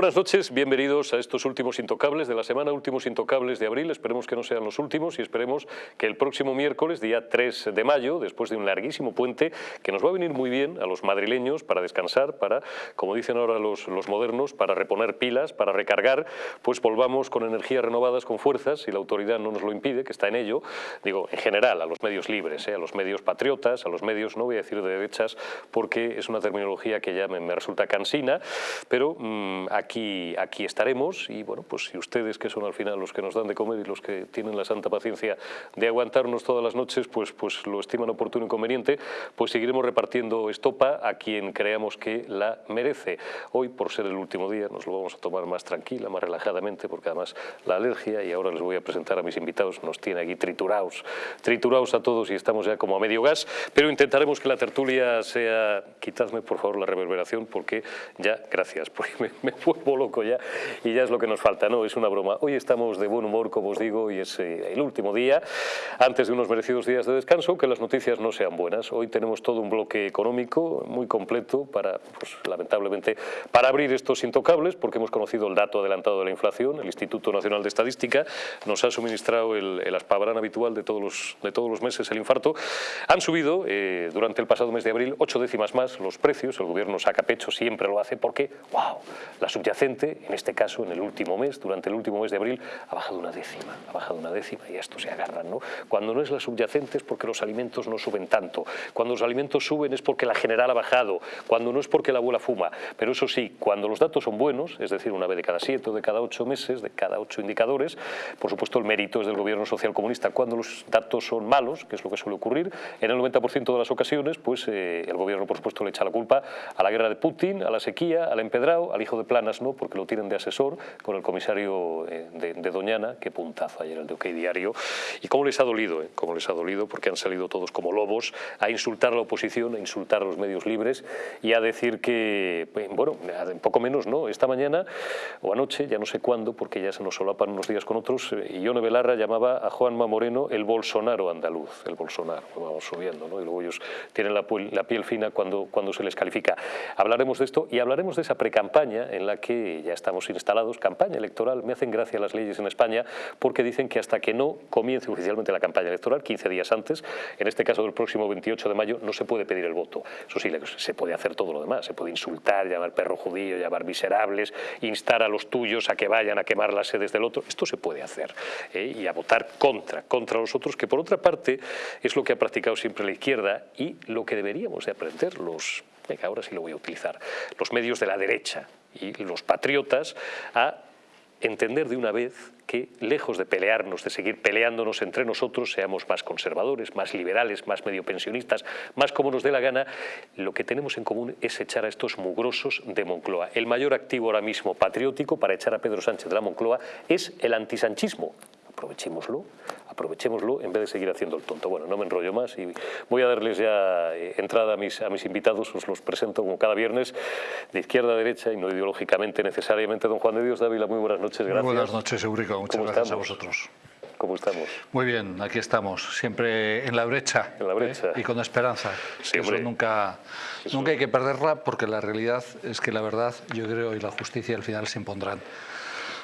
Buenas noches, bienvenidos a estos últimos intocables de la semana, últimos intocables de abril, esperemos que no sean los últimos y esperemos que el próximo miércoles, día 3 de mayo, después de un larguísimo puente, que nos va a venir muy bien a los madrileños para descansar, para, como dicen ahora los, los modernos, para reponer pilas, para recargar, pues volvamos con energías renovadas, con fuerzas, si la autoridad no nos lo impide, que está en ello, digo, en general, a los medios libres, ¿eh? a los medios patriotas, a los medios, no voy a decir de derechas, porque es una terminología que ya me, me resulta cansina, pero... Mmm, aquí, aquí estaremos y bueno, pues si ustedes que son al final los que nos dan de comer y los que tienen la santa paciencia de aguantarnos todas las noches, pues, pues lo estiman oportuno y conveniente, pues seguiremos repartiendo estopa a quien creamos que la merece. Hoy, por ser el último día, nos lo vamos a tomar más tranquila, más relajadamente, porque además la alergia, y ahora les voy a presentar a mis invitados, nos tiene aquí triturados, triturados a todos y estamos ya como a medio gas, pero intentaremos que la tertulia sea... Quitadme, por favor, la reverberación, porque ya, gracias, porque me, me loco ya y ya es lo que nos falta, no, es una broma. Hoy estamos de buen humor, como os digo, y es eh, el último día, antes de unos merecidos días de descanso, que las noticias no sean buenas. Hoy tenemos todo un bloque económico muy completo para, pues, lamentablemente, para abrir estos intocables, porque hemos conocido el dato adelantado de la inflación, el Instituto Nacional de Estadística nos ha suministrado el, el aspabrán habitual de todos, los, de todos los meses, el infarto. Han subido eh, durante el pasado mes de abril ocho décimas más los precios, el gobierno saca pecho, siempre lo hace porque, wow, la subyacente, en este caso en el último mes, durante el último mes de abril, ha bajado una décima, ha bajado una décima y esto se agarran, ¿no? Cuando no es la subyacente es porque los alimentos no suben tanto, cuando los alimentos suben es porque la general ha bajado, cuando no es porque la abuela fuma, pero eso sí, cuando los datos son buenos, es decir, una vez de cada siete o de cada ocho meses, de cada ocho indicadores, por supuesto el mérito es del gobierno social comunista, cuando los datos son malos, que es lo que suele ocurrir, en el 90% de las ocasiones, pues eh, el gobierno por supuesto le echa la culpa a la guerra de Putin, a la sequía, al empedrado, al hijo de ¿no? porque lo tienen de asesor con el comisario eh, de, de, Doñana, qué puntazo ayer el de OK Diario, y cómo les ha dolido, eh, cómo les ha dolido, porque han salido todos como lobos a insultar a la oposición, a insultar a los medios libres y a decir que, bueno, poco menos, ¿no? Esta mañana o anoche, ya no sé cuándo, porque ya se nos solapan unos días con otros, eh, Ione Belarra llamaba a Juanma Moreno el Bolsonaro andaluz, el Bolsonaro, vamos subiendo, ¿no? Y luego ellos tienen la, la piel fina cuando, cuando se les califica. Hablaremos de esto y hablaremos de esa precampaña en la que ya estamos instalados, campaña electoral, me hacen gracia las leyes en España porque dicen que hasta que no comience oficialmente la campaña electoral, 15 días antes, en este caso del próximo 28 de mayo, no se puede pedir el voto. Eso sí, se puede hacer todo lo demás, se puede insultar, llamar perro judío, llamar miserables, instar a los tuyos a que vayan a quemar las sedes del otro, esto se puede hacer, ¿eh? y a votar contra, contra los otros, que por otra parte es lo que ha practicado siempre la izquierda y lo que deberíamos de aprender los, venga, ahora sí lo voy a utilizar, los medios de la derecha, y los patriotas a entender de una vez que, lejos de pelearnos, de seguir peleándonos entre nosotros, seamos más conservadores, más liberales, más medio pensionistas, más como nos dé la gana, lo que tenemos en común es echar a estos mugrosos de Moncloa. El mayor activo ahora mismo patriótico para echar a Pedro Sánchez de la Moncloa es el antisanchismo aprovechémoslo, aprovechémoslo en vez de seguir haciendo el tonto. Bueno, no me enrollo más y voy a darles ya eh, entrada a mis, a mis invitados, os los presento como cada viernes, de izquierda a derecha y no ideológicamente necesariamente. Don Juan de Dios Dávila, muy buenas noches, gracias. Muy buenas noches, Eurico, muchas gracias estamos? a vosotros. ¿Cómo estamos? Muy bien, aquí estamos, siempre en la brecha. En la brecha. ¿eh? Y con esperanza. Eso nunca, Eso... nunca hay que perderla porque la realidad es que la verdad, yo creo, y la justicia al final se impondrán.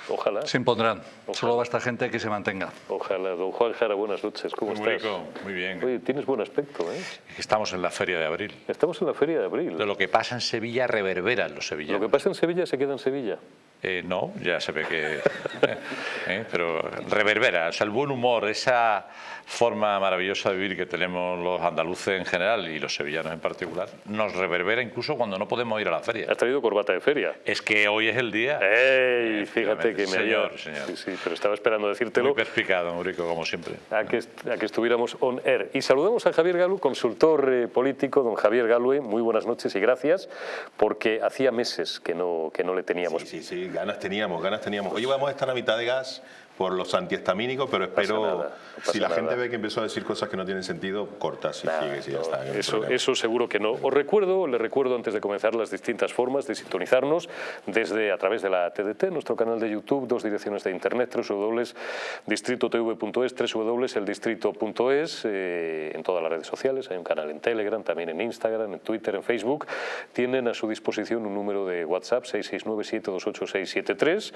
Ojalá. Se impondrán. Ojalá. Solo basta gente que se mantenga. Ojalá. Don Juan Jara, buenas noches. ¿Cómo muy estás? Rico, muy bien. Oye, tienes buen aspecto, ¿eh? Estamos en la Feria de Abril. Estamos en la Feria de Abril. De lo que pasa en Sevilla reverbera en los sevillanos. Lo que pasa en Sevilla se queda en Sevilla. Eh, no, ya se ve que... eh, pero reverbera, o sea, el buen humor, esa forma maravillosa de vivir que tenemos los andaluces en general y los sevillanos en particular, nos reverbera incluso cuando no podemos ir a la feria. ¿Has traído corbata de feria? Es que hoy es el día. ¡Ey! Fíjate que me señor, haya... señor. Sí, sí, pero estaba esperando decírtelo. Muy perspicado, Murico, como siempre. A que, a que estuviéramos on air. Y saludamos a Javier Galu, consultor eh, político, don Javier Galue, muy buenas noches y gracias, porque hacía meses que no, que no le teníamos. Sí, sí, sí, ganas teníamos, ganas teníamos. Hoy vamos a estar a mitad de gas, por los antihistamínicos, pero espero, si la gente ve que empezó a decir cosas que no tienen sentido, corta si sigue, si ya está. Eso, eso seguro que no. Os recuerdo, les recuerdo antes de comenzar las distintas formas de sintonizarnos desde a través de la TDT, nuestro canal de YouTube, dos direcciones de internet, www.distritotv.es, www.eldistrito.es, eh, en todas las redes sociales, hay un canal en Telegram, también en Instagram, en Twitter, en Facebook. Tienen a su disposición un número de WhatsApp, 669-728-673.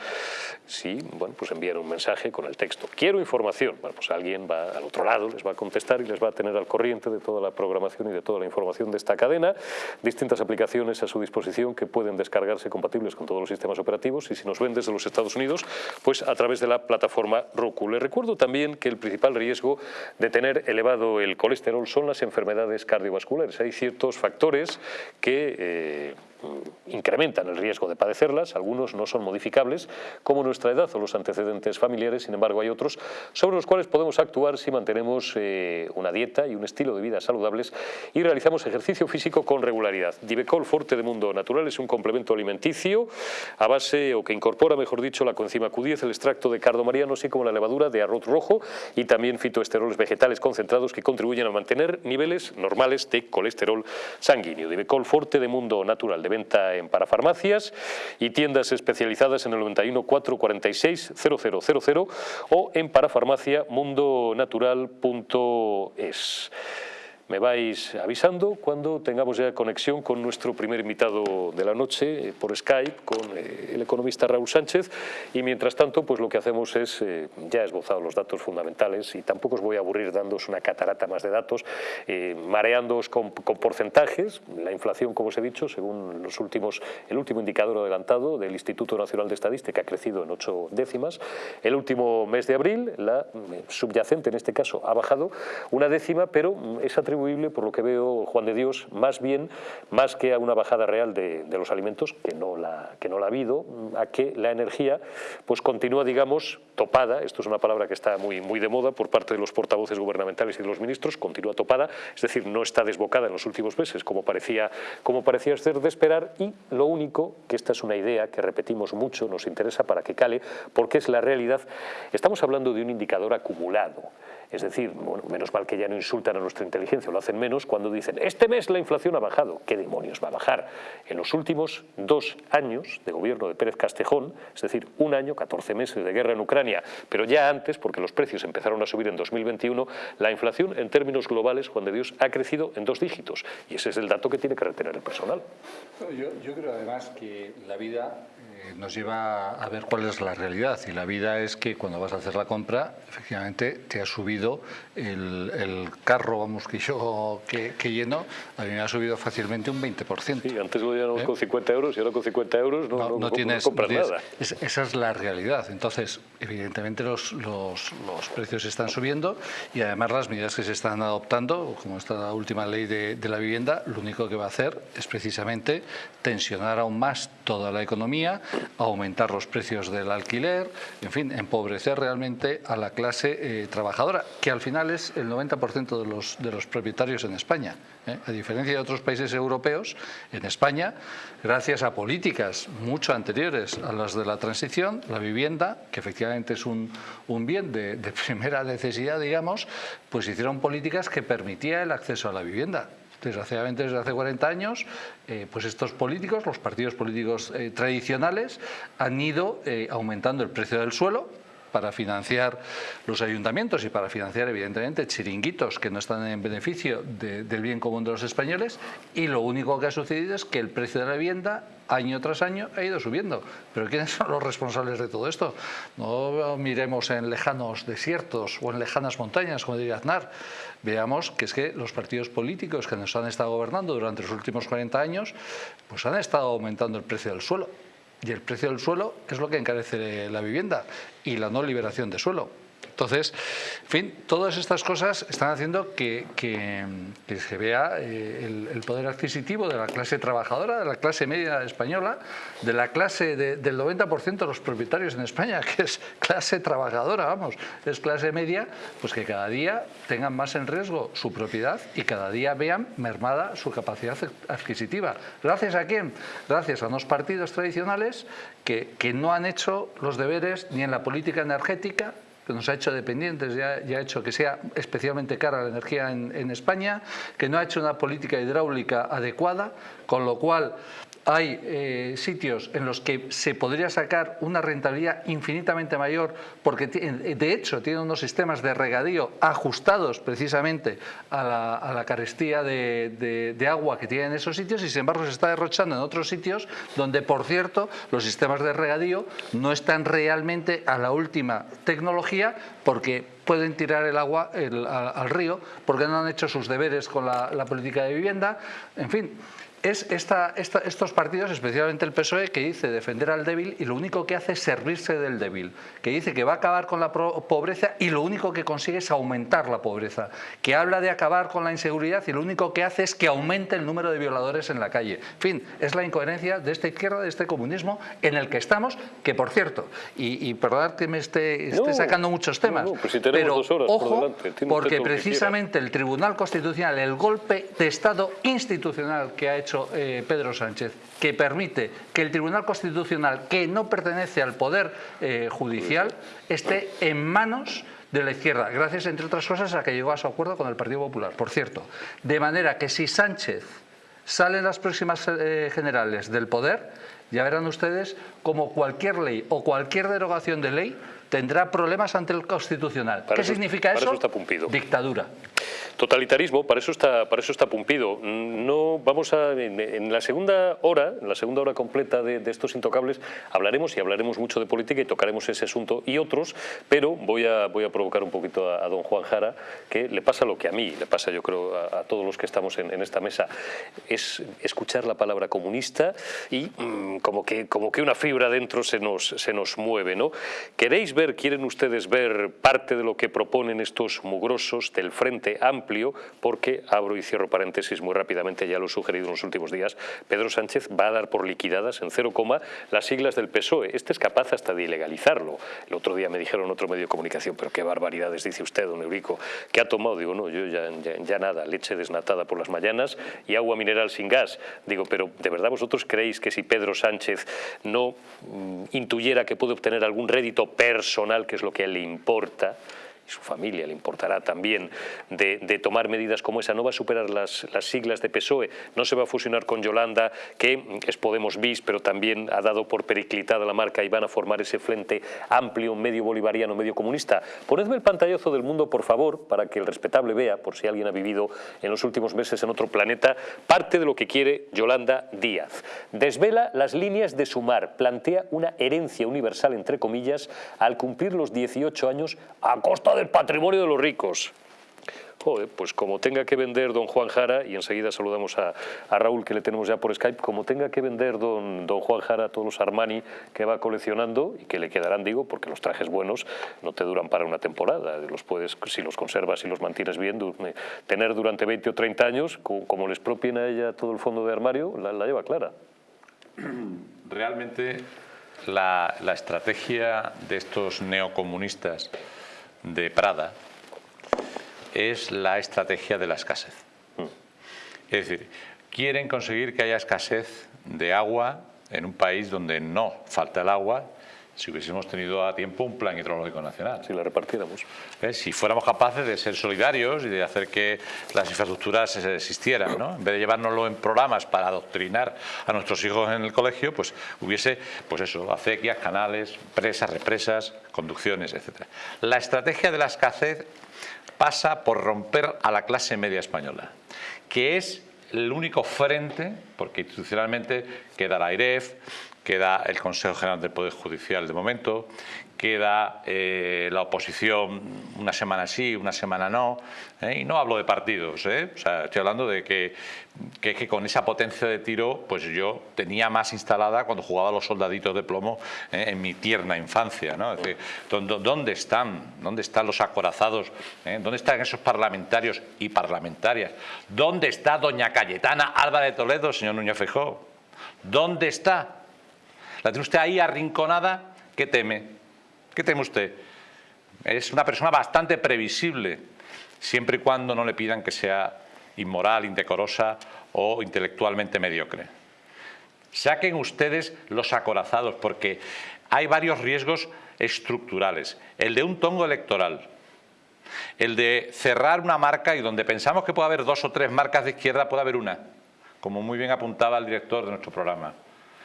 Si, bueno, pues envían un mensaje con el texto. Quiero información. Pues alguien va al otro lado, les va a contestar y les va a tener al corriente de toda la programación y de toda la información de esta cadena. Distintas aplicaciones a su disposición que pueden descargarse compatibles con todos los sistemas operativos y si nos ven desde los Estados Unidos, pues a través de la plataforma Roku. Les recuerdo también que el principal riesgo de tener elevado el colesterol son las enfermedades cardiovasculares. Hay ciertos factores que... Eh, incrementan el riesgo de padecerlas, algunos no son modificables, como nuestra edad o los antecedentes familiares, sin embargo hay otros sobre los cuales podemos actuar si mantenemos eh, una dieta y un estilo de vida saludables y realizamos ejercicio físico con regularidad. Divecol Forte de Mundo Natural es un complemento alimenticio a base, o que incorpora, mejor dicho, la coenzima Q10, el extracto de cardo mariano, así como la levadura de arroz rojo y también fitoesteroles vegetales concentrados que contribuyen a mantener niveles normales de colesterol sanguíneo. Divecol Forte de Mundo Natural de venta en parafarmacias y tiendas especializadas en el 91 446 0000 o en parafarmaciamundonatural.es me vais avisando cuando tengamos ya conexión con nuestro primer invitado de la noche eh, por Skype, con eh, el economista Raúl Sánchez. Y mientras tanto pues lo que hacemos es, eh, ya he esbozado los datos fundamentales y tampoco os voy a aburrir dándoos una catarata más de datos, mareándoos con, porcentajes, la inflación como os he dicho, según los últimos, el último indicador adelantado del Instituto Nacional de Estadística ha crecido en ocho décimas, el último mes de abril la subyacente en este caso ha bajado una décima pero es por lo que veo, Juan de Dios, más bien, más que a una bajada real de, los alimentos, que no, la, que no la ha habido, a que la energía pues continúa, digamos, topada, esto es una palabra que está muy, muy de moda por parte de los portavoces gubernamentales y de los ministros, continúa topada, es decir, no está desbocada en los últimos meses como parecía, como parecía ser de esperar y lo único, que esta es una idea que repetimos mucho, nos interesa para que cale, porque es la realidad, estamos hablando de un indicador acumulado, es decir, menos mal que ya no insultan a nuestra inteligencia, lo hacen menos cuando dicen este mes la inflación ha bajado. ¿Qué demonios va a bajar? En los últimos dos años de gobierno de Pérez Castejón, es decir, un año, 14 meses de guerra en Ucrania, pero ya antes, porque los precios empezaron a subir en 2021, la inflación en términos globales, Juan de Dios, ha crecido en dos dígitos. Y ese es el dato que tiene que retener el personal. Yo creo además que la vida nos lleva a ver cuál es la realidad y la vida es que cuando vas a hacer la compra efectivamente te ha subido el, carro, vamos que yo que, lleno, a mí me ha subido fácilmente un 20%. Sí, antes lo llenábamos ¿Eh? con 50 euros y ahora con 50 euros no, no, tienes, compras nada. esa es la realidad. Entonces, evidentemente los, los, los, precios están subiendo y además las medidas que se están adoptando, como esta última ley de, de la vivienda, lo único que va a hacer es precisamente tensionar aún más toda la economía, aumentar los precios del alquiler, en fin, empobrecer realmente a la clase eh, trabajadora, que al final es el 90% de los, de los propietarios en España. ¿eh? A diferencia de otros países europeos, en España, gracias a políticas mucho anteriores a las de la transición, la vivienda, que efectivamente es un, un bien de, de primera necesidad, digamos, pues hicieron políticas que permitía el acceso a la vivienda desgraciadamente desde hace 40 años, eh, pues estos políticos, los partidos políticos eh, tradicionales, han ido eh, aumentando el precio del suelo, para financiar los ayuntamientos y para financiar evidentemente chiringuitos que no están en beneficio del bien común de los españoles y lo único que ha sucedido es que el precio de la vivienda año tras año ha ido subiendo. Pero ¿quiénes son los responsables de todo esto? No miremos en lejanos desiertos o en lejanas montañas, como diría Aznar. Veamos que es que los partidos políticos que nos han estado gobernando durante los últimos 40 años pues han estado aumentando el precio del suelo. Y el precio del suelo es lo que encarece la vivienda y la no liberación de suelo. Entonces, en fin, todas estas cosas están haciendo que, se vea eh, el, poder adquisitivo de la clase trabajadora, de la clase media española, de la clase del 90% de los propietarios en España, que es clase trabajadora, vamos, es clase media, pues que cada día tengan más en riesgo su propiedad y cada día vean mermada su capacidad adquisitiva. ¿Gracias a quién? Gracias a unos partidos tradicionales que, que no han hecho los deberes ni en la política energética que nos ha hecho dependientes y ha, hecho que sea especialmente cara la energía en, España, que no ha hecho una política hidráulica adecuada, con lo cual hay eh, sitios en los que se podría sacar una rentabilidad infinitamente mayor porque de hecho tienen unos sistemas de regadío ajustados precisamente a la, carestía de, de, agua que tienen esos sitios y sin embargo se está derrochando en otros sitios donde por cierto los sistemas de regadío no están realmente a la última tecnología porque pueden tirar el agua al, río porque no han hecho sus deberes con la política de vivienda, en fin es estos partidos, especialmente el PSOE, que dice defender al débil y lo único que hace es servirse del débil, que dice que va a acabar con la pobreza y lo único que consigue es aumentar la pobreza, que habla de acabar con la inseguridad y lo único que hace es que aumente el número de violadores en la calle. En fin, es la incoherencia de esta izquierda, de este comunismo en el que estamos, que por cierto, y, y perdonad que me esté, sacando muchos temas, pues pero ojo, porque precisamente el Tribunal Constitucional, el golpe de Estado institucional que ha hecho eh, Pedro Sánchez, que permite que el Tribunal Constitucional, que no pertenece al Poder eh, Judicial, esté en manos de la izquierda, gracias, entre otras cosas, a que llegó a su acuerdo con el Partido Popular, por cierto. De manera que si Sánchez sale en las próximas eh, generales del poder, ya verán ustedes como cualquier ley o cualquier derogación de ley tendrá problemas ante el Constitucional. ¿Qué significa eso? Dictadura. Totalitarismo, para eso está, para eso está Pumpido. No vamos a, en, la segunda hora, en la segunda hora completa de, estos intocables, hablaremos y hablaremos mucho de política y tocaremos ese asunto y otros, pero voy a, voy a provocar un poquito a, don Juan Jara, que le pasa lo que a mí, le pasa yo creo a, todos los que estamos en, esta mesa, es escuchar la palabra comunista y mm, como, que, como que una fibra dentro se nos, se nos mueve. ¿no? ¿Queréis ver, quieren ustedes ver parte de lo que proponen estos mugrosos del Frente Amplio porque, abro y cierro paréntesis muy rápidamente, ya lo he sugerido en los últimos días, Pedro Sánchez va a dar por liquidadas en cero coma las siglas del PSOE. Este es capaz hasta de ilegalizarlo. El otro día me dijeron otro medio de comunicación, pero qué barbaridades dice usted, don Eurico, ¿qué ha tomado? Digo, no, yo ya, ya, nada, leche desnatada por las mañanas y agua mineral sin gas. Digo, pero ¿de verdad vosotros creéis que si Pedro Sánchez no mm, intuyera que puede obtener algún rédito personal, que es lo que le importa, su familia le importará también de, tomar medidas como esa. No va a superar las, las, siglas de PSOE, no se va a fusionar con Yolanda, que es Podemos bis, pero también ha dado por periclitada la marca y van a formar ese frente amplio, medio bolivariano, medio comunista. Ponedme el pantallazo del mundo, por favor, para que el respetable vea, por si alguien ha vivido en los últimos meses en otro planeta, parte de lo que quiere Yolanda Díaz. Desvela las líneas de sumar, plantea una herencia universal, entre comillas, al cumplir los 18 años a costa de el patrimonio de los ricos. pues como tenga que vender don Juan Jara, y enseguida saludamos a, Raúl que le tenemos ya por Skype, como tenga que vender don, don Juan Jara todos los Armani que va coleccionando y que le quedarán, digo, porque los trajes buenos no te duran para una temporada, los puedes, si los conservas y los mantienes bien, tener durante 20 o 30 años, como, les propien a ella todo el fondo de armario, la, la lleva clara. Realmente la, la estrategia de estos neocomunistas de Prada es la estrategia de la escasez. Es decir, quieren conseguir que haya escasez de agua en un país donde no falta el agua si hubiésemos tenido a tiempo un plan hidrológico nacional. Si la repartiéramos. ¿Eh? Si fuéramos capaces de ser solidarios y de hacer que las infraestructuras existieran, ¿no? en vez de llevárnoslo en programas para adoctrinar a nuestros hijos en el colegio, pues hubiese, pues eso, acequias, canales, presas, represas, conducciones, etc. La estrategia de la escasez pasa por romper a la clase media española, que es el único frente, porque institucionalmente queda la AIREF, queda el Consejo General del Poder Judicial de momento, queda eh, la oposición una semana sí, una semana no, ¿eh? y no hablo de partidos, ¿eh? estoy hablando de que, con esa potencia de tiro pues yo tenía más instalada cuando jugaba los soldaditos de plomo en mi tierna infancia. ¿no? ¿dónde están? ¿Dónde están los acorazados? ¿Dónde están esos parlamentarios y parlamentarias? ¿Dónde está doña Cayetana de Toledo, señor Núñez Feijóo? ¿Dónde está? La tiene usted ahí arrinconada, ¿qué teme? ¿Qué teme usted? Es una persona bastante previsible, siempre y cuando no le pidan que sea inmoral, indecorosa o intelectualmente mediocre. Saquen ustedes los acorazados, porque hay varios riesgos estructurales. El de un tongo electoral, el de cerrar una marca y donde pensamos que puede haber dos o tres marcas de izquierda, puede haber una, como muy bien apuntaba el director de nuestro programa.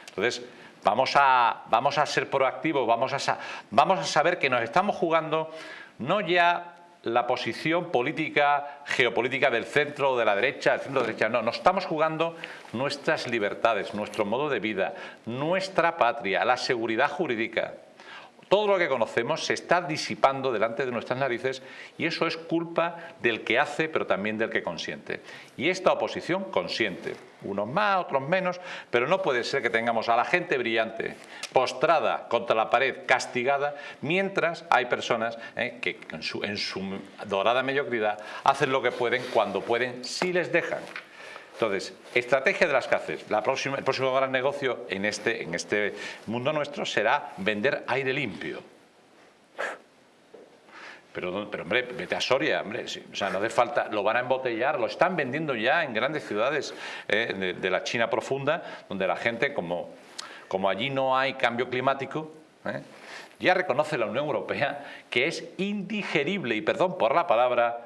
Entonces, Vamos a, vamos a ser proactivos, vamos a, vamos a saber que nos estamos jugando no ya la posición política, geopolítica del centro o de la derecha, del centro de derecha, no, nos estamos jugando nuestras libertades, nuestro modo de vida, nuestra patria, la seguridad jurídica. Todo lo que conocemos se está disipando delante de nuestras narices y eso es culpa del que hace, pero también del que consiente. Y esta oposición consiente, unos más, otros menos, pero no puede ser que tengamos a la gente brillante postrada contra la pared, castigada, mientras hay personas eh, que en su, en su dorada mediocridad hacen lo que pueden cuando pueden, si les dejan. Entonces, estrategia de las CACES. el próximo gran negocio en este, en este mundo nuestro será vender aire limpio. Pero, pero, hombre, vete a Soria, hombre, o sea, no hace falta, lo van a embotellar, lo están vendiendo ya en grandes ciudades eh, de, la China profunda, donde la gente, como, como allí no hay cambio climático, eh, ya reconoce la Unión Europea que es indigerible, y perdón por la palabra,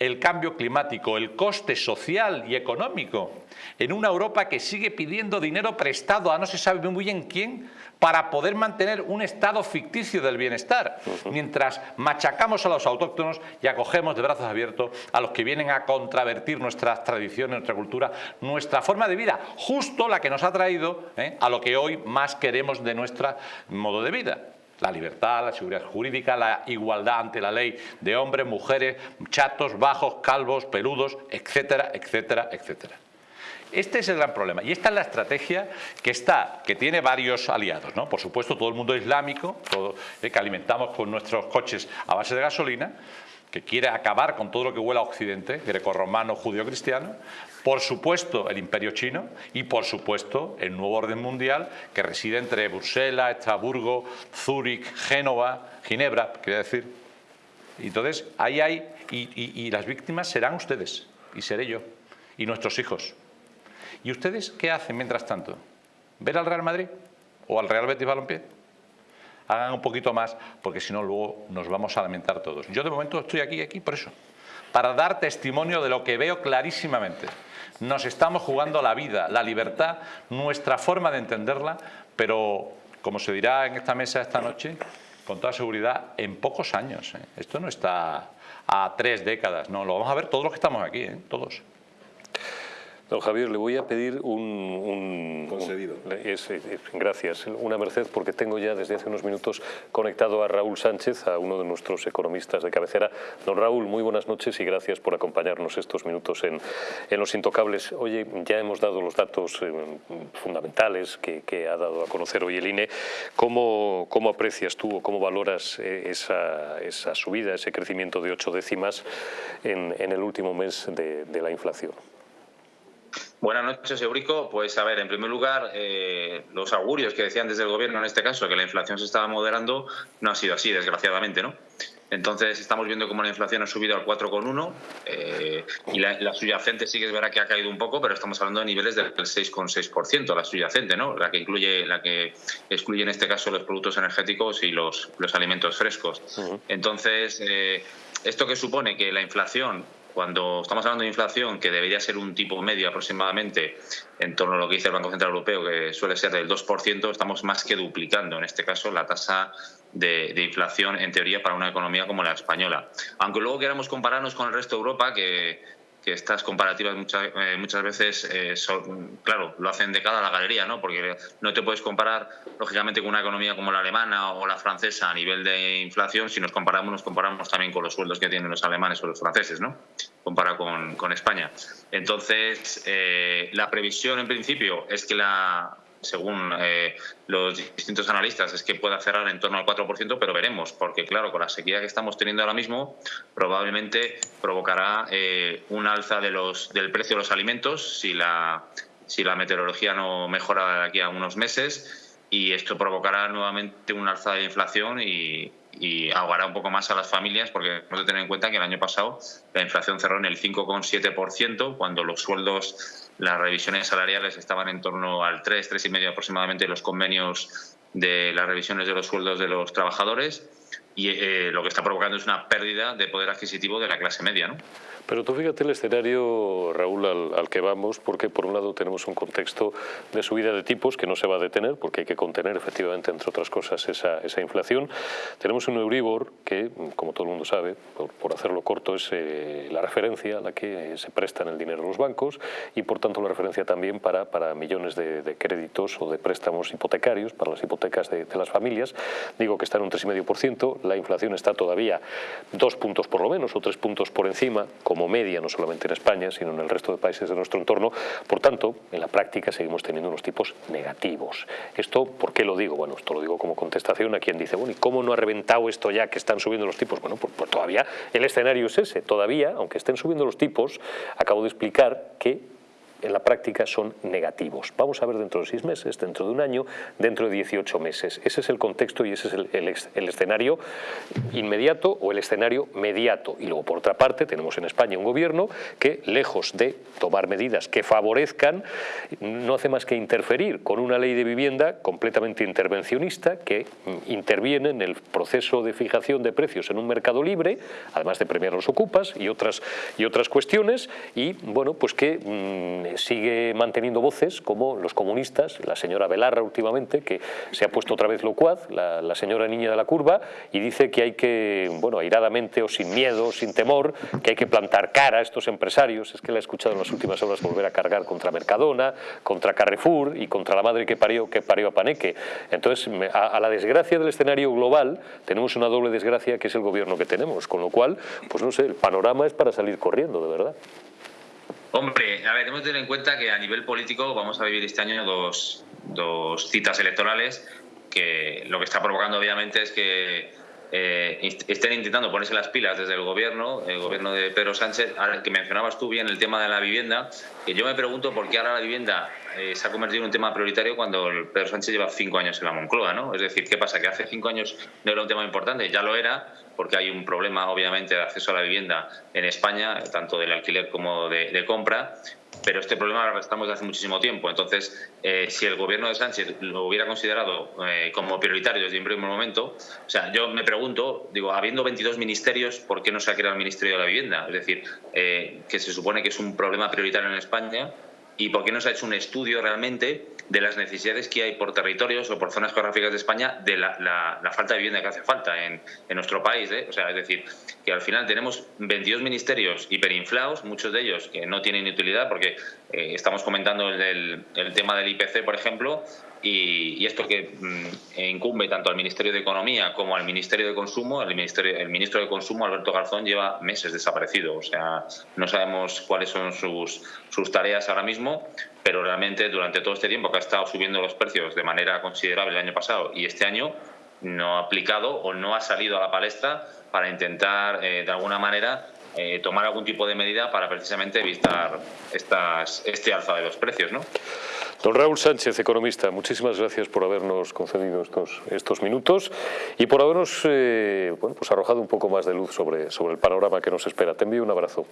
el cambio climático, el coste social y económico en una Europa que sigue pidiendo dinero prestado a no se sabe muy bien quién para poder mantener un estado ficticio del bienestar, mientras machacamos a los autóctonos y acogemos de brazos abiertos a los que vienen a contravertir nuestras tradiciones, nuestra cultura, nuestra forma de vida, justo la que nos ha traído ¿eh? a lo que hoy más queremos de nuestro modo de vida la libertad, la seguridad jurídica, la igualdad ante la ley de hombres, mujeres, chatos, bajos, calvos, peludos, etcétera, etcétera, etcétera. Este es el gran problema y esta es la estrategia que está, que tiene varios aliados, ¿no? Por supuesto, todo el mundo islámico, todo, eh, que alimentamos con nuestros coches a base de gasolina, que quiere acabar con todo lo que huela a Occidente, grecorromano, judío-cristiano, por supuesto el imperio chino y por supuesto el nuevo orden mundial que reside entre Bruselas, Estrasburgo, Zúrich, Génova, Ginebra, quería decir. Entonces, ahí hay, y, y las víctimas serán ustedes, y seré yo, y nuestros hijos. ¿Y ustedes qué hacen mientras tanto? ¿Ver al Real Madrid o al Real Betis Balompié? hagan un poquito más, porque si no luego nos vamos a lamentar todos. Yo de momento estoy aquí, aquí por eso, para dar testimonio de lo que veo clarísimamente. Nos estamos jugando la vida, la libertad, nuestra forma de entenderla, pero como se dirá en esta mesa esta noche, con toda seguridad, en pocos años. ¿eh? Esto no está a tres décadas, no, lo vamos a ver todos los que estamos aquí, ¿eh? todos. Don Javier, le voy a pedir un... Concedido. gracias. Una merced porque tengo ya desde hace unos minutos conectado a Raúl Sánchez, a uno de nuestros economistas de cabecera. Don Raúl, muy buenas noches y gracias por acompañarnos estos minutos en, Los Intocables. Oye, ya hemos dado los datos eh, fundamentales que, ha dado a conocer hoy el INE. ¿Cómo, cómo aprecias tú o cómo valoras eh, esa, esa, subida, ese crecimiento de ocho décimas en, el último mes de la inflación? Buenas noches, Eurico. Pues a ver, en primer lugar, eh, los augurios que decían desde el gobierno en este caso, que la inflación se estaba moderando, no ha sido así, desgraciadamente, ¿no? Entonces estamos viendo cómo la inflación ha subido al 4,1 eh, y la, subyacente sí que es verdad que ha caído un poco, pero estamos hablando de niveles del 6,6%, la subyacente, ¿no? La que incluye, la que excluye en este caso los productos energéticos y los, los alimentos frescos. Entonces, eh, esto que supone que la inflación cuando estamos hablando de inflación, que debería ser un tipo medio aproximadamente en torno a lo que dice el Banco Central Europeo, que suele ser del 2%, estamos más que duplicando, en este caso, la tasa de, inflación, en teoría, para una economía como la española. Aunque luego queramos compararnos con el resto de Europa, que que estas comparativas muchas, eh, muchas veces, eh, son, claro, lo hacen de cara a la galería, ¿no? Porque no te puedes comparar, lógicamente, con una economía como la alemana o la francesa a nivel de inflación. Si nos comparamos, nos comparamos también con los sueldos que tienen los alemanes o los franceses, ¿no? Comparado con, con España. Entonces, eh, la previsión, en principio, es que la según eh, los distintos analistas, es que pueda cerrar en torno al 4%, pero veremos, porque claro, con la sequía que estamos teniendo ahora mismo, probablemente provocará eh, un alza de los, del precio de los alimentos si la, si la meteorología no mejora de aquí a unos meses y esto provocará nuevamente un alza de inflación y, y ahogará un poco más a las familias porque hemos de tener en cuenta que el año pasado la inflación cerró en el 5,7% cuando los sueldos las revisiones salariales estaban en torno al 3, 3,5 aproximadamente los convenios de las revisiones de los sueldos de los trabajadores y eh, lo que está provocando es una pérdida de poder adquisitivo de la clase media. ¿no? Pero tú fíjate el escenario, Raúl, al, que vamos, porque por un lado tenemos un contexto de subida de tipos que no se va a detener, porque hay que contener efectivamente, entre otras cosas, esa, inflación. Tenemos un Euribor que, como todo el mundo sabe, por, hacerlo corto, es eh, la referencia a la que se prestan el dinero los bancos y, por tanto, la referencia también para, para millones de, créditos o de préstamos hipotecarios, para las hipotecas de, de las familias. Digo que está en un 3,5%, la inflación está todavía dos puntos por lo menos o tres puntos por encima, como media, no solamente en España, sino en el resto de países de nuestro entorno. Por tanto, en la práctica seguimos teniendo unos tipos negativos. ¿Esto por qué lo digo? Bueno, esto lo digo como contestación a quien dice, bueno, ¿y cómo no ha reventado esto ya que están subiendo los tipos? Bueno, pues, pues todavía el escenario es ese. Todavía, aunque estén subiendo los tipos, acabo de explicar que en la práctica son negativos. Vamos a ver dentro de seis meses, dentro de un año, dentro de 18 meses. Ese es el contexto y ese es el, escenario inmediato o el escenario mediato. Y luego, por otra parte, tenemos en España un gobierno que, lejos de tomar medidas que favorezcan, no hace más que interferir con una ley de vivienda completamente intervencionista que interviene en el proceso de fijación de precios en un mercado libre, además de premiar los ocupas y otras, y otras cuestiones, y bueno, pues que mm, sigue manteniendo voces como los comunistas, la señora Belarra últimamente, que se ha puesto otra vez locuaz, la, la señora niña de la curva, y dice que hay que, bueno, airadamente o sin miedo, sin temor, que hay que plantar cara a estos empresarios. Es que la he escuchado en las últimas horas volver a cargar contra Mercadona, contra Carrefour y contra la madre que parió, que parió a Paneque. Entonces, a, a la desgracia del escenario global, tenemos una doble desgracia que es el gobierno que tenemos, con lo cual, pues no sé, el panorama es para salir corriendo, de verdad. Hombre, a ver, tenemos que tener en cuenta que a nivel político vamos a vivir este año dos, dos citas electorales que lo que está provocando obviamente es que eh, estén intentando ponerse las pilas desde el gobierno, el gobierno de Pedro Sánchez, al que mencionabas tú bien el tema de la vivienda, que yo me pregunto por qué ahora la vivienda eh, se ha convertido en un tema prioritario cuando el Pedro Sánchez lleva cinco años en la Moncloa, ¿no? Es decir, ¿qué pasa? Que hace cinco años no era un tema importante, ya lo era, porque hay un problema obviamente de acceso a la vivienda en España, tanto del alquiler como de, compra, pero este problema lo arrastramos desde hace muchísimo tiempo. Entonces, eh, si el gobierno de Sánchez lo hubiera considerado eh, como prioritario desde un primer momento, o sea, yo me pregunto, digo, habiendo 22 ministerios, ¿por qué no se ha creado el Ministerio de la Vivienda? Es decir, eh, que se supone que es un problema prioritario en España, ¿y por qué no se ha hecho un estudio realmente de las necesidades que hay por territorios o por zonas geográficas de España de la, falta de vivienda que hace falta en, nuestro país. ¿eh? O sea, es decir, que al final tenemos 22 ministerios hiperinflados, muchos de ellos que no tienen utilidad, porque eh, estamos comentando el, el, tema del IPC, por ejemplo, y, esto que mm, incumbe tanto al Ministerio de Economía como al Ministerio de Consumo, el, ministerio, el ministro de Consumo, Alberto Garzón, lleva meses desaparecido. O sea, no sabemos cuáles son sus, sus tareas ahora mismo, pero realmente durante todo este tiempo que ha estado subiendo los precios de manera considerable el año pasado y este año, no ha aplicado o no ha salido a la palestra para intentar, eh, de alguna manera, eh, tomar algún tipo de medida para precisamente evitar estas, este alza de los precios. ¿no? Don Raúl Sánchez, economista, muchísimas gracias por habernos concedido estos, estos minutos y por habernos eh, bueno, pues arrojado un poco más de luz sobre, sobre el panorama que nos espera. Te envío un abrazo.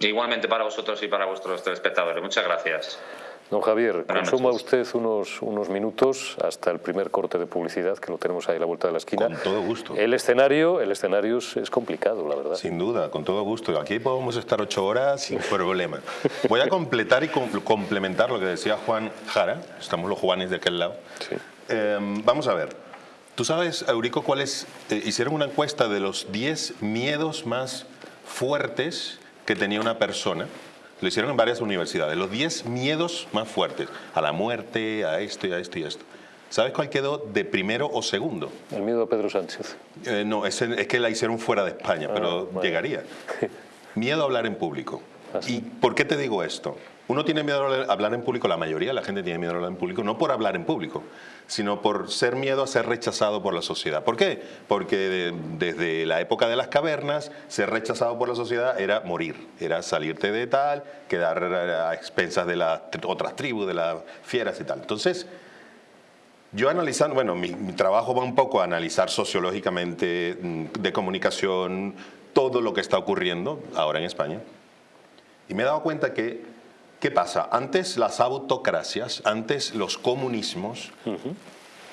Igualmente para vosotros y para vuestros telespectadores. Muchas gracias. Don Javier, consuma usted unos, unos minutos hasta el primer corte de publicidad que lo tenemos ahí a la vuelta de la esquina. Con todo gusto. El escenario, el escenario es, complicado, la verdad. Sin duda, con todo gusto. Aquí podemos estar ocho horas sin problema. Voy a completar y complementar lo que decía Juan Jara. Estamos los Juanes de aquel lado. Em, vamos a ver. ¿Tú sabes, Eurico, cuáles... Eh, hicieron una encuesta de los 10 miedos más fuertes que tenía una persona. Lo hicieron en varias universidades. Los 10 miedos más fuertes. A la muerte, a esto y a esto y a esto. ¿Sabes cuál quedó de primero o segundo? El miedo a Pedro Sánchez. Eh, no, es, es, que la hicieron fuera de España, pero bueno. llegaría. Miedo a hablar en público. Ah. ¿Y por qué te digo esto? Uno tiene miedo a hablar en público, la mayoría de la gente tiene miedo a hablar en público, no por hablar en público, sino por ser miedo a ser rechazado por la sociedad. ¿Por qué? Porque de- desde la época de las cavernas, ser rechazado por la sociedad era morir, era salirte de tal, quedar a expensas de las tr- otras tribus, de las fieras y tal. Entonces, yo analizando, bueno, mi, mi trabajo va un poco a analizar sociológicamente, mm, de comunicación, todo lo que está ocurriendo ahora en España. Y me he dado cuenta que, ¿qué pasa? Antes las autocracias, antes los comunismos,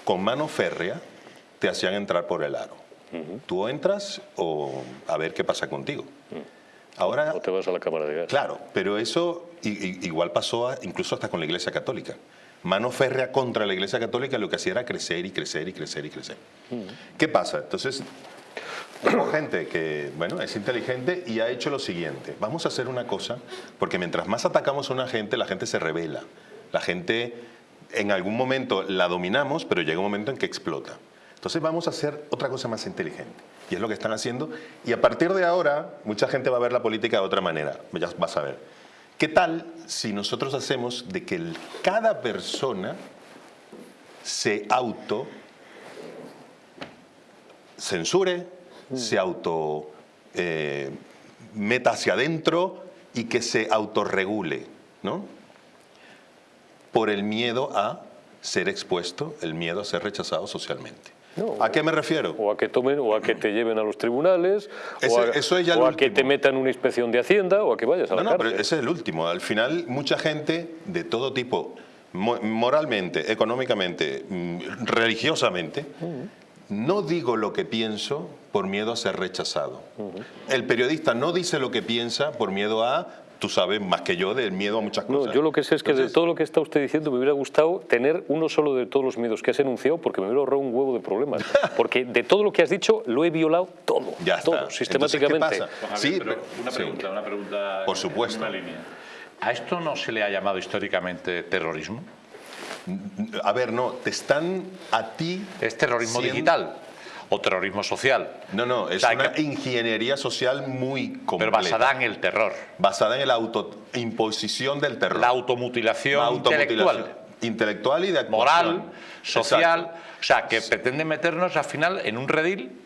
con mano férrea, te hacían entrar por el aro. Tú entras o a ver qué pasa contigo. Ahora, O te vas a la cámara de gas. Claro, pero eso igual pasó a- incluso hasta con la Iglesia Católica. Mano férrea contra la Iglesia Católica lo que hacía era crecer y crecer y crecer y crecer. ¿Qué pasa? Entonces, tengo gente que, bueno, es inteligente y ha hecho lo siguiente. Vamos a hacer una cosa, porque mientras más atacamos a una gente, la gente se revela. La gente, en algún momento la dominamos, pero llega un momento en que explota. Entonces vamos a hacer otra cosa más inteligente. Y es lo que están haciendo. Y a partir de ahora, mucha gente va a ver la política de otra manera. Ya vas a ver. ¿Qué tal si nosotros hacemos de que cada persona se auto censure, se auto eh, meta hacia adentro y que se autorregule, ¿no? Por el miedo a ser expuesto, el miedo a ser rechazado socialmente. No. ¿A qué me refiero? O a que tomen, o a que te lleven a los tribunales, Ese- o a, eso es ya o lo a que te metan una inspección de Hacienda, o a que vayas a la No, no, pero cárcel. ese es el último. Al final, mucha gente de todo tipo, mo- moralmente, económicamente, mm, religiosamente, no digo lo que pienso por miedo a ser rechazado. El periodista no dice lo que piensa por miedo a, tú sabes más que yo, del miedo a muchas No, cosas. yo lo que sé es que de todo lo que está usted diciendo me hubiera gustado tener uno solo de todos los miedos que has enunciado porque me hubiera ahorrado un huevo de problemas. Porque de todo lo que has dicho lo he violado todo. Ya está. todo, Entonces, ¿qué sistemáticamente. pasa? Sí, Javier, pero pero- una sí. pregunta, una pregunta Por en- supuesto. en una línea. ¿A esto no se le ha llamado históricamente terrorismo? A ver, no, te están a ti... ¿Es terrorismo siendo- digital o terrorismo social? No, no, es O sea, una que- ingeniería social muy pero completa. basada en el terror, basada en la autoimposición del terror. la automutilación La automutilación intelectual, intelectual y de actuación. moral, social, Exacto. o sea, que pretende meternos al final en un redil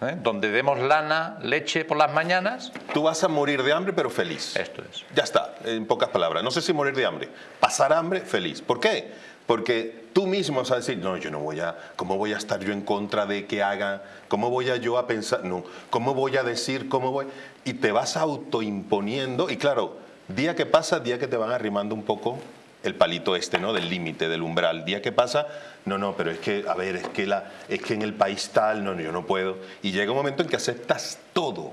¿eh? donde demos lana, leche por las mañanas. Tú vas a morir de hambre, pero feliz. Esto es. Ya está, en pocas palabras. No sé si morir de hambre. Pasar hambre, feliz. ¿Por qué? Porque tú mismo vas a decir, no, yo no voy a, ¿cómo voy a estar yo en contra de que haga? ¿Cómo voy a yo a pensar? No, ¿cómo voy a decir? ¿Cómo voy? Y te vas autoimponiendo. Y claro, día que pasa, día que te van arrimando un poco el palito este, ¿no? Del límite, del umbral. Día que pasa, no, no, pero es que, a ver, es que, la, es que en el país tal, no, no, yo no puedo. Y llega un momento en que aceptas todo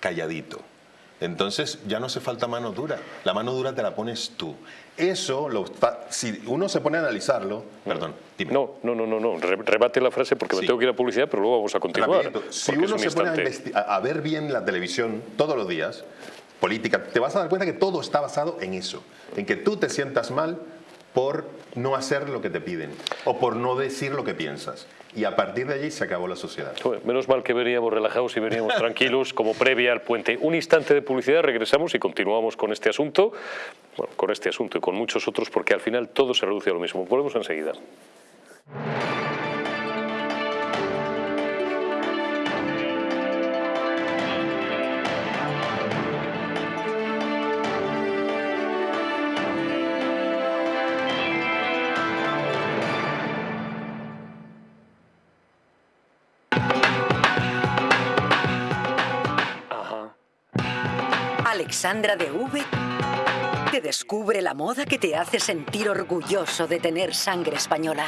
calladito. Entonces ya no hace falta mano dura. La mano dura te la pones tú. Eso, lo, si uno se pone a analizarlo, perdón, dime. No, no, no, no, no. Re- rebate la frase porque me tengo que ir a publicidad, pero luego vamos a continuar. Rapidito. Si uno un se pone instante. a- a ver bien la televisión todos los días, política, te vas a dar cuenta que todo está basado en eso, en que tú te sientas mal por no hacer lo que te piden o por no decir lo que piensas. Y a partir de allí se acabó la sociedad. Menos mal que veníamos relajados y veníamos tranquilos como previa al puente. Un instante de publicidad, regresamos y continuamos con este asunto, bueno, con este asunto y con muchos otros, porque al final todo se reduce a lo mismo. Volvemos enseguida. Alexandra de V te descubre la moda que te hace sentir orgulloso de tener sangre española.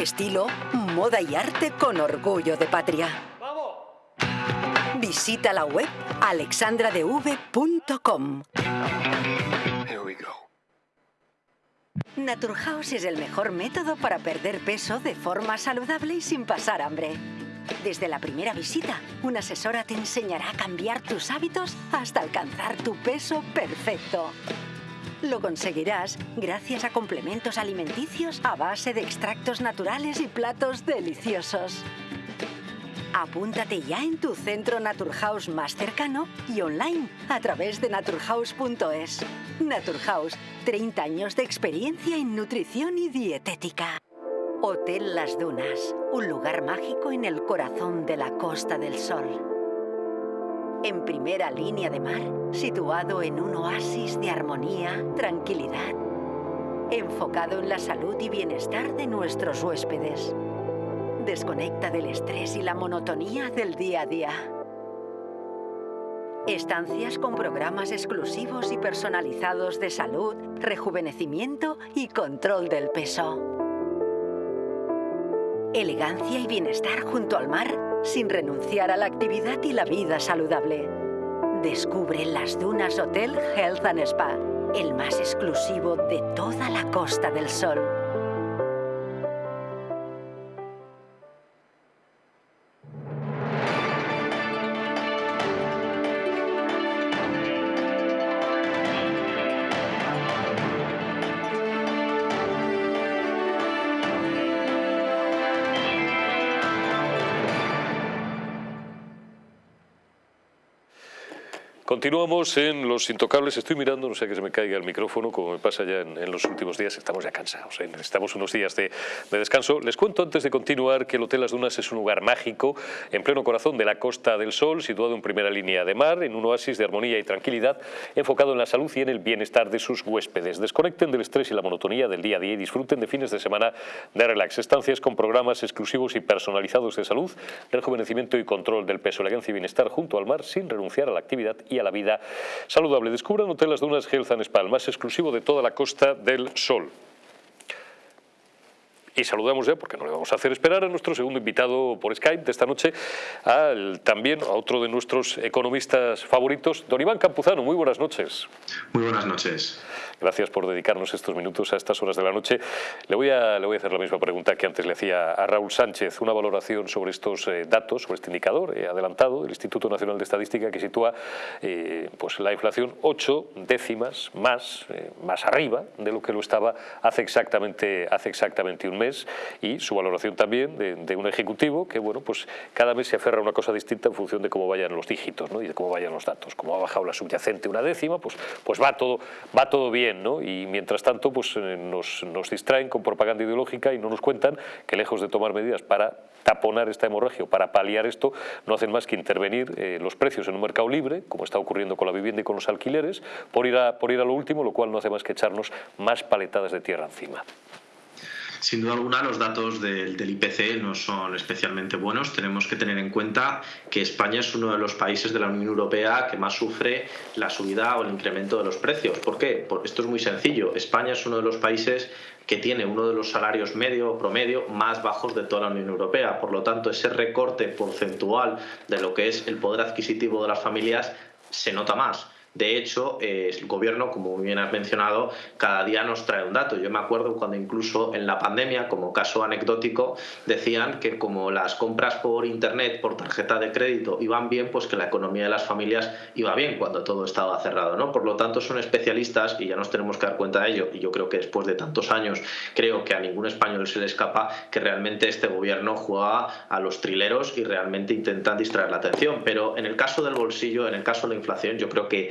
Estilo, moda y arte con orgullo de patria. Visita la web alexandradev.com. Naturhaus es el mejor método para perder peso de forma saludable y sin pasar hambre. Desde la primera visita, una asesora te enseñará a cambiar tus hábitos hasta alcanzar tu peso perfecto. Lo conseguirás gracias a complementos alimenticios a base de extractos naturales y platos deliciosos. Apúntate ya en tu centro Naturhaus más cercano y online a través de naturhaus.es. Naturhaus, 30 años de experiencia en nutrición y dietética. Hotel Las Dunas, un lugar mágico en el corazón de la Costa del Sol en primera línea de mar, situado en un oasis de armonía, tranquilidad, enfocado en la salud y bienestar de nuestros huéspedes. Desconecta del estrés y la monotonía del día a día. Estancias con programas exclusivos y personalizados de salud, rejuvenecimiento y control del peso. Elegancia y bienestar junto al mar sin renunciar a la actividad y la vida saludable. Descubre las Dunas Hotel Health and Spa, el más exclusivo de toda la Costa del Sol. Continuamos en Los Intocables. Estoy mirando, no sé que se me caiga el micrófono, como me pasa ya en, los últimos días. Estamos ya cansados, ¿eh? necesitamos unos días de, descanso. Les cuento antes de continuar que el Hotel Las Dunas es un lugar mágico, en pleno corazón de la Costa del Sol, situado en primera línea de mar, en un oasis de armonía y tranquilidad, enfocado en la salud y en el bienestar de sus huéspedes. Desconecten del estrés y la monotonía del día a día y disfruten de fines de semana de relax. Estancias con programas exclusivos y personalizados de salud, rejuvenecimiento y control del peso, elegancia y bienestar junto al mar, sin renunciar a la actividad y a la vida saludable. Descubran Hotel Las Dunas Health and Spa, más exclusivo de toda la Costa del Sol. Y saludamos ya, porque no le vamos a hacer esperar, a nuestro segundo invitado por Skype de esta noche, al, también a otro de nuestros economistas favoritos, don Iván Campuzano. Muy buenas noches. Muy buenas noches. Gracias por dedicarnos estos minutos a estas horas de la noche. Le voy a, le voy a hacer la misma pregunta que antes le hacía a Raúl Sánchez, una valoración sobre estos eh, datos, sobre este indicador eh, adelantado del Instituto Nacional de Estadística que sitúa eh, pues la inflación ocho décimas más, más arriba de lo que lo estaba hace exactamente, hace exactamente un mes y su valoración también de, un ejecutivo que bueno pues cada mes se aferra a una cosa distinta en función de cómo vayan los dígitos ¿no? y de cómo vayan los datos. Como ha bajado la subyacente una décima, pues, pues va, todo, va todo bien y mientras tanto pues, eh, nos, distraen con propaganda ideológica y no nos cuentan que lejos de tomar medidas para taponar esta hemorragia o para paliar esto, no hacen más que intervenir eh, los precios en un mercado libre, como está ocurriendo con la vivienda y con los alquileres, por ir a, por ir a lo último, lo cual no hace más que echarnos más paletadas de tierra encima. Sin duda alguna, los datos del, IPC no son especialmente buenos. Tenemos que tener en cuenta que España es uno de los países de la Unión Europea que más sufre la subida o el incremento de los precios. ¿Por qué? esto es muy sencillo. España es uno de los países que tiene uno de los salarios medio o promedio más bajos de toda la Unión Europea. Por lo tanto, ese recorte porcentual de lo que es el poder adquisitivo de las familias se nota más. De hecho, eh, el gobierno, como bien has mencionado, cada día nos trae un dato. Yo me acuerdo cuando incluso en la pandemia, como caso anecdótico, decían que como las compras por Internet, por tarjeta de crédito, iban bien, pues que la economía de las familias iba bien cuando todo estaba cerrado. ¿no? Por lo tanto, son especialistas y ya nos tenemos que dar cuenta de ello. Y yo creo que después de tantos años, creo que a ningún español se le escapa que realmente este gobierno juega a los trileros y realmente intentan distraer la atención. Pero en el caso del bolsillo, en el caso de la inflación, yo creo que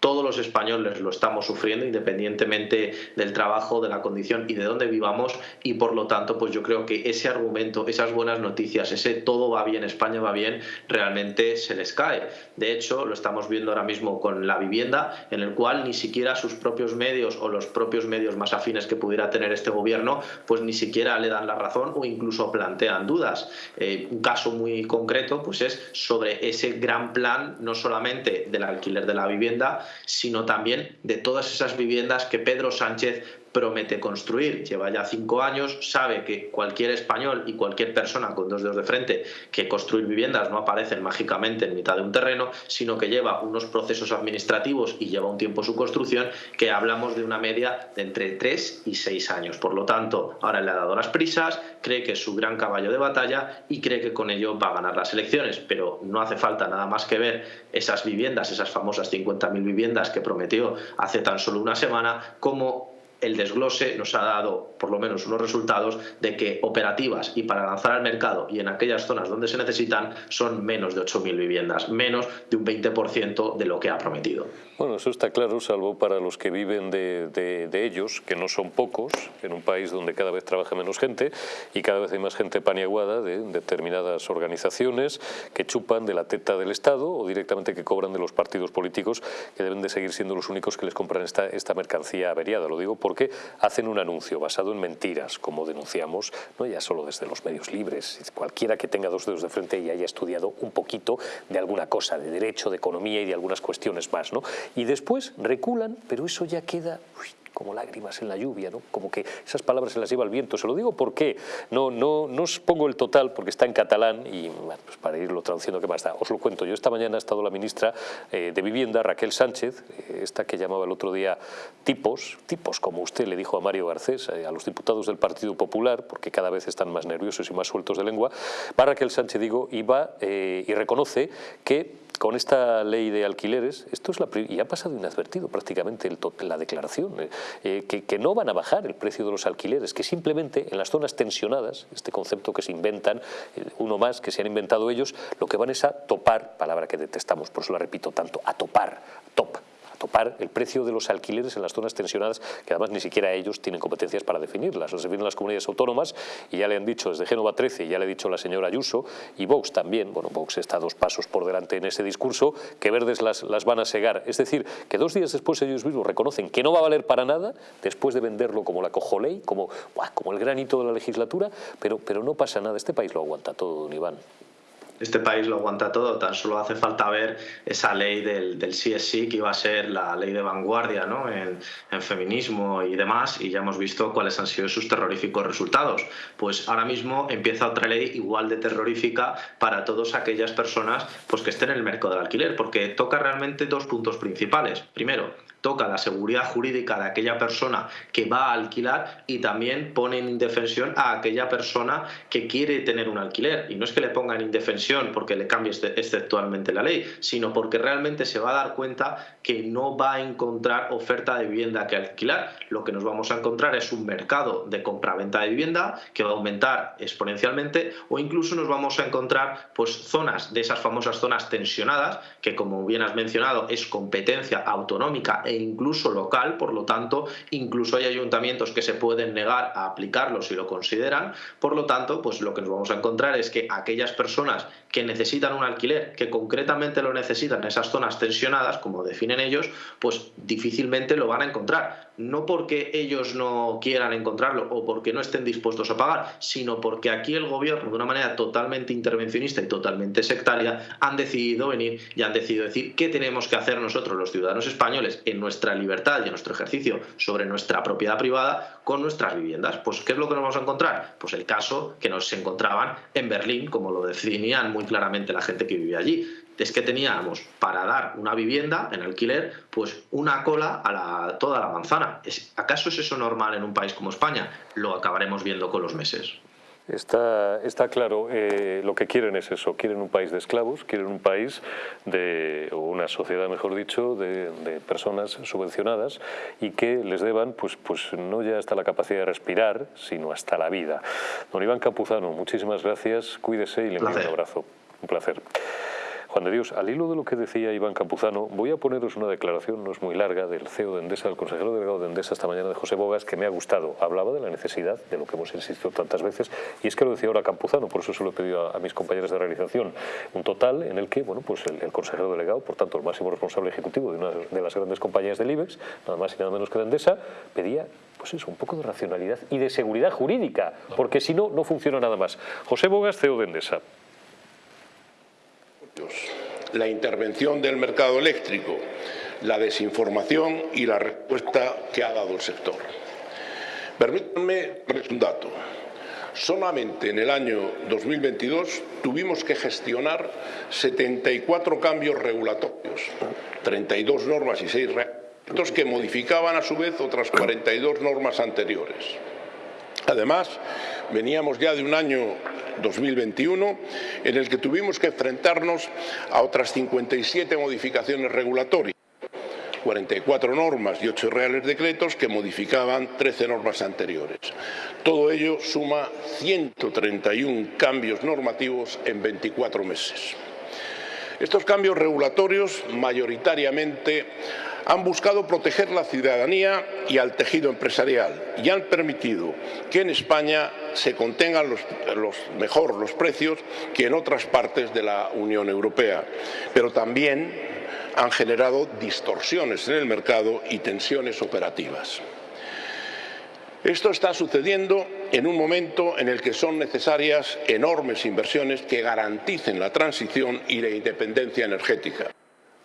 todos los españoles lo estamos sufriendo independientemente del trabajo, de la condición y de dónde vivamos y por lo tanto pues yo creo que ese argumento, esas buenas noticias, ese todo va bien, España va bien, realmente se les cae. De hecho, lo estamos viendo ahora mismo con la vivienda, en el cual ni siquiera sus propios medios o los propios medios más afines que pudiera tener este gobierno, pues ni siquiera le dan la razón o incluso plantean dudas. Eh, un caso muy concreto pues es sobre ese gran plan, no solamente del alquiler de la vivienda, sino también de todas esas viviendas que Pedro Sánchez promete construir, lleva ya cinco años, sabe que cualquier español y cualquier persona con dos dedos de frente que construir viviendas no aparecen mágicamente en mitad de un terreno, sino que lleva unos procesos administrativos y lleva un tiempo su construcción, que hablamos de una media de entre tres y seis años. Por lo tanto, ahora le ha dado las prisas, cree que es su gran caballo de batalla y cree que con ello va a ganar las elecciones, pero no hace falta nada más que ver esas viviendas, esas famosas 50.000 viviendas que prometió hace tan solo una semana, como el desglose nos ha dado por lo menos unos resultados de que operativas y para lanzar al mercado y en aquellas zonas donde se necesitan son menos de 8.000 viviendas, menos de un 20% de lo que ha prometido. Bueno, eso está claro, salvo para los que viven de, ellos, que no son pocos, en un país donde cada vez trabaja menos gente y cada vez hay más gente paniaguada de determinadas organizaciones que chupan de la teta del Estado o directamente que cobran de los partidos políticos que deben de seguir siendo los únicos que les compran esta, esta mercancía averiada. Lo digo porque hacen un anuncio basado en mentiras, como denunciamos, no ya solo desde los medios libres, cualquiera que tenga dos dedos de frente y haya estudiado un poquito de alguna cosa, de derecho, de economía y de algunas cuestiones más. ¿no? Y después reculan, pero eso ya queda como lágrimas en la lluvia, ¿no? como que esas palabras se las lleva el viento. Se lo digo porque no, no, no os pongo el total porque está en catalán y pues para irlo traduciendo, ¿qué más da? Os lo cuento. Yo esta mañana ha estado la ministra eh, de Vivienda, Raquel Sánchez, eh, esta que llamaba el otro día tipos, tipos como usted le dijo a Mario Garcés, eh, a los diputados del Partido Popular, porque cada vez están más nerviosos y más sueltos de lengua, va Raquel Sánchez, digo, y y reconoce que con esta ley de alquileres, esto es la y ha pasado inadvertido prácticamente el, la declaración, eh, eh, que, que, no van a bajar el precio de los alquileres, que simplemente en las zonas tensionadas, este concepto que se inventan, eh, uno más que se han inventado ellos, lo que van es a topar, palabra que detestamos, por eso la repito tanto, a topar, top, topar el precio de los alquileres en las zonas tensionadas, que además ni siquiera ellos tienen competencias para definirlas. Los definen las comunidades autónomas y ya le han dicho desde Génova 13, y ya le ha dicho la señora Ayuso, y Vox también, bueno, Vox está dos pasos por delante en ese discurso, que verdes las, las van a segar. Es decir, que dos días después ellos mismos reconocen que no va a valer para nada, después de venderlo como la cojoley, como, como el granito de la legislatura, pero, pero no pasa nada, este país lo aguanta todo, don Iván este país lo aguanta todo, tan solo hace falta ver esa ley del, del CSI que iba a ser la ley de vanguardia ¿no? en, feminismo y demás, y ya hemos visto cuáles han sido sus terroríficos resultados. Pues ahora mismo empieza otra ley igual de terrorífica para todas aquellas personas pues, que estén en el mercado del alquiler, porque toca realmente dos puntos principales. Primero, toca la seguridad jurídica de aquella persona que va a alquilar y también pone en indefensión a aquella persona que quiere tener un alquiler. Y no es que le ponga en indefensión porque le cambie exceptualmente la ley, sino porque realmente se va a dar cuenta que no va a encontrar oferta de vivienda que alquilar. Lo que nos vamos a encontrar es un mercado de compra-venta de vivienda que va a aumentar exponencialmente o incluso nos vamos a encontrar pues zonas de esas famosas zonas tensionadas que como bien has mencionado es competencia autonómica e incluso local, por lo tanto, incluso hay ayuntamientos que se pueden negar a aplicarlo si lo consideran, por lo tanto, pues lo que nos vamos a encontrar es que aquellas personas que necesitan un alquiler, que concretamente lo necesitan en esas zonas tensionadas, como definen ellos, pues difícilmente lo van a encontrar. No porque ellos no quieran encontrarlo o porque no estén dispuestos a pagar, sino porque aquí el gobierno, de una manera totalmente intervencionista y totalmente sectaria, han decidido venir y han decidido decir qué tenemos que hacer nosotros, los ciudadanos españoles, en nuestra libertad y en nuestro ejercicio sobre nuestra propiedad privada con nuestras viviendas. Pues, ¿qué es lo que nos vamos a encontrar? Pues el caso que nos encontraban en Berlín, como lo definían muy claramente la gente que vivía allí. Es que teníamos para dar una vivienda en alquiler, pues una cola a la, toda la manzana. ¿Acaso es eso normal en un país como España? Lo acabaremos viendo con los meses. Está, está claro, eh, lo que quieren es eso, quieren un país de esclavos, quieren un país de, o una sociedad, mejor dicho, de, de, personas subvencionadas y que les deban, pues, pues no ya hasta la capacidad de respirar, sino hasta la vida. Don Iván Campuzano, muchísimas gracias, cuídese y le envío un abrazo. Un placer. Juan de Dios, al hilo de lo que decía Iván Campuzano, voy a poneros una declaración, no es muy larga, del CEO de Endesa, el consejero delegado de Endesa esta mañana de José Bogas, que me ha gustado. Hablaba de la necesidad, de lo que hemos insistido tantas veces, y es que lo decía ahora Campuzano, por eso se lo he pedido a, mis compañeros de realización, un total en el que, bueno, pues el, consejero delegado, por tanto el máximo responsable ejecutivo de una de las grandes compañías del IBEX, nada más y nada menos que de Endesa, pedía pues eso, un poco de racionalidad y de seguridad jurídica, porque si no, no funciona nada más. José Bogas, CEO de Endesa la intervención del mercado eléctrico, la desinformación y la respuesta que ha dado el sector. Permítanme un dato. Solamente en el año 2022 tuvimos que gestionar 74 cambios regulatorios, 32 normas y 6 reglamentos que modificaban a su vez otras 42 normas anteriores. Además, veníamos ya de un año 2021 en el que tuvimos que enfrentarnos a otras 57 modificaciones regulatorias 44 normas y 8 reales decretos que modificaban 13 normas anteriores. Todo ello suma 131 cambios normativos en 24 meses. Estos cambios regulatorios mayoritariamente han buscado proteger la ciudadanía y al tejido empresarial y han permitido que en España se contengan los, mejor los precios que en otras partes de la Unión Europea, pero también han generado distorsiones en el mercado y tensiones operativas. Esto está sucediendo en un momento en el que son necesarias enormes inversiones que garanticen la transición y la independencia energética.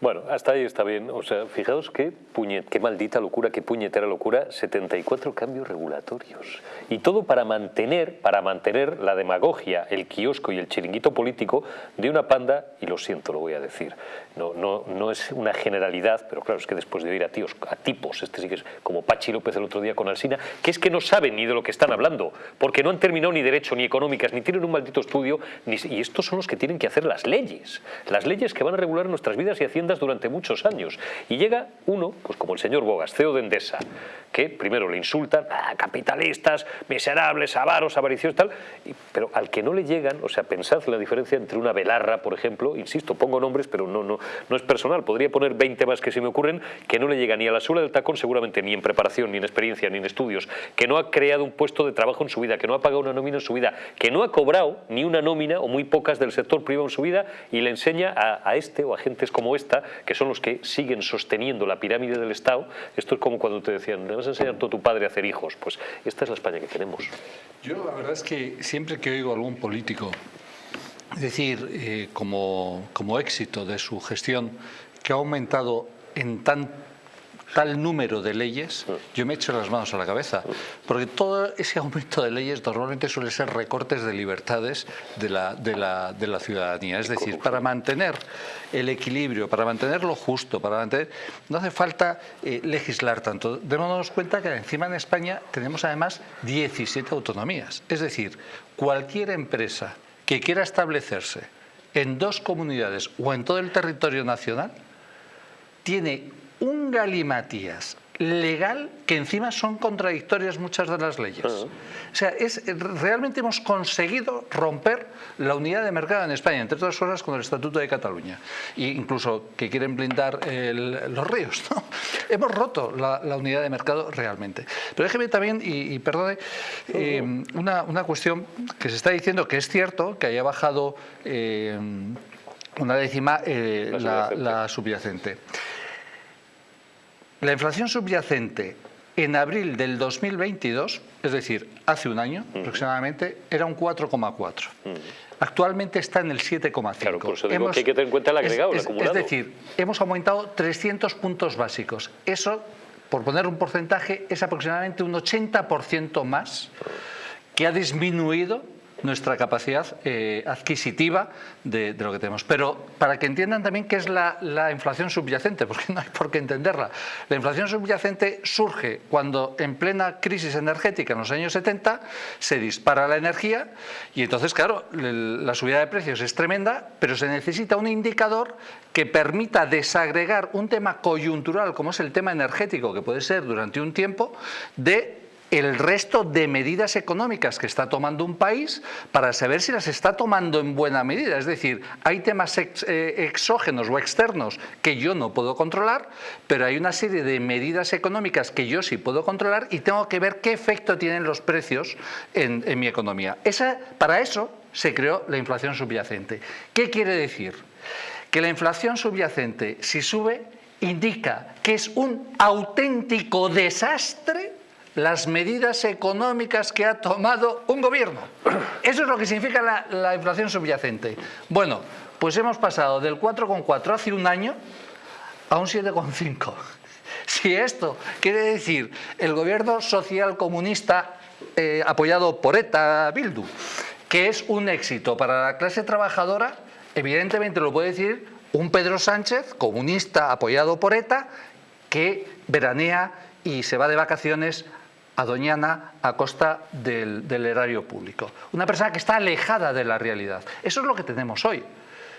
Bueno, hasta ahí está bien. O sea, fijaos qué, puñet, qué maldita locura, qué puñetera locura, 74 cambios regulatorios. Y todo para mantener, para mantener la demagogia, el kiosco y el chiringuito político de una panda, y lo siento, lo voy a decir, no, no, no es una generalidad, pero claro, es que después de oír a tíos, a tipos, este sí que es como Pachi López el otro día con Alsina, que es que no saben ni de lo que están hablando, porque no han terminado ni derecho, ni económicas, ni tienen un maldito estudio, ni, y estos son los que tienen que hacer las leyes, las leyes que van a regular nuestras vidas y haciendas durante muchos años. Y llega uno, pues como el señor Bogas, CEO de Endesa, que primero le insultan, ah, capitalistas, miserables, avaros, avariciosos, tal, pero al que no le llegan, o sea, pensad la diferencia entre una velarra, por ejemplo, insisto, pongo nombres, pero no, no, no es personal, podría poner 20 más que se me ocurren, que no le llega ni a la suela del tacón, seguramente ni en preparación, ni en experiencia, ni en estudios, que no ha creado un puesto de trabajo en su vida, que no ha pagado una nómina en su vida, que no ha cobrado ni una nómina o muy pocas del sector privado en su vida y le enseña a, a este o a gentes como esta, que son los que siguen sosteniendo la pirámide del Estado, esto es como cuando te decían, vas a enseñar a tu padre a hacer hijos. Pues esta es la España que tenemos. Yo la verdad es que siempre que oigo a algún político decir eh, como, como éxito de su gestión que ha aumentado en tan tal número de leyes, yo me echo las manos a la cabeza, porque todo ese aumento de leyes normalmente suele ser recortes de libertades de la, de la, de la ciudadanía. Es decir, para mantener el equilibrio, para mantener lo justo, para mantener... No hace falta eh, legislar tanto. Démonos cuenta que encima en España tenemos además 17 autonomías. Es decir, cualquier empresa que quiera establecerse en dos comunidades o en todo el territorio nacional tiene un galimatías legal que encima son contradictorias muchas de las leyes. O sea, es, realmente hemos conseguido romper la unidad de mercado en España, entre otras cosas con el Estatuto de Cataluña, e incluso que quieren blindar los ríos. ¿no? Hemos roto la, unidad de mercado realmente. Pero déjeme también, y, perdone, eh, una, cuestión que se está diciendo que es cierto, que haya bajado eh, una décima eh, la subyacente. La inflación subyacente en abril del 2022, es decir, hace un año aproximadamente, era un 4,4. Actualmente está en el 7,5. Claro, por eso digo que hay que tener en cuenta el agregado, es, el acumulado. Es decir, hemos aumentado 300 puntos básicos. Eso, por poner un porcentaje, es aproximadamente un 80% más que ha disminuido nuestra capacidad eh, adquisitiva de, lo que tenemos. Pero para que entiendan también qué es la, inflación subyacente, porque no hay por qué entenderla. La inflación subyacente surge cuando en plena crisis energética en los años 70 se dispara la energía y entonces, claro, la subida de precios es tremenda, pero se necesita un indicador que permita desagregar un tema coyuntural como es el tema energético, que puede ser durante un tiempo, de el resto de medidas económicas que está tomando un país para saber si las está tomando en buena medida. Es decir, hay temas eh, exógenos o externos que yo no puedo controlar, pero hay una serie de medidas económicas que yo sí puedo controlar y tengo que ver qué efecto tienen los precios en, mi economía. Esa, para eso se creó la inflación subyacente. ¿Qué quiere decir? Que la inflación subyacente, si sube, indica que es un auténtico desastre las medidas económicas que ha tomado un gobierno. Eso es lo que significa la, inflación subyacente. Bueno, pues hemos pasado del 4,4 hace un año a un 7,5. Si esto quiere decir el gobierno social comunista eh, apoyado por ETA Bildu, que es un éxito para la clase trabajadora, evidentemente lo puede decir un Pedro Sánchez, comunista apoyado por ETA, que veranea y se va de vacaciones a Doñana a costa del, del erario público. Una persona que está alejada de la realidad. Eso es lo que tenemos hoy.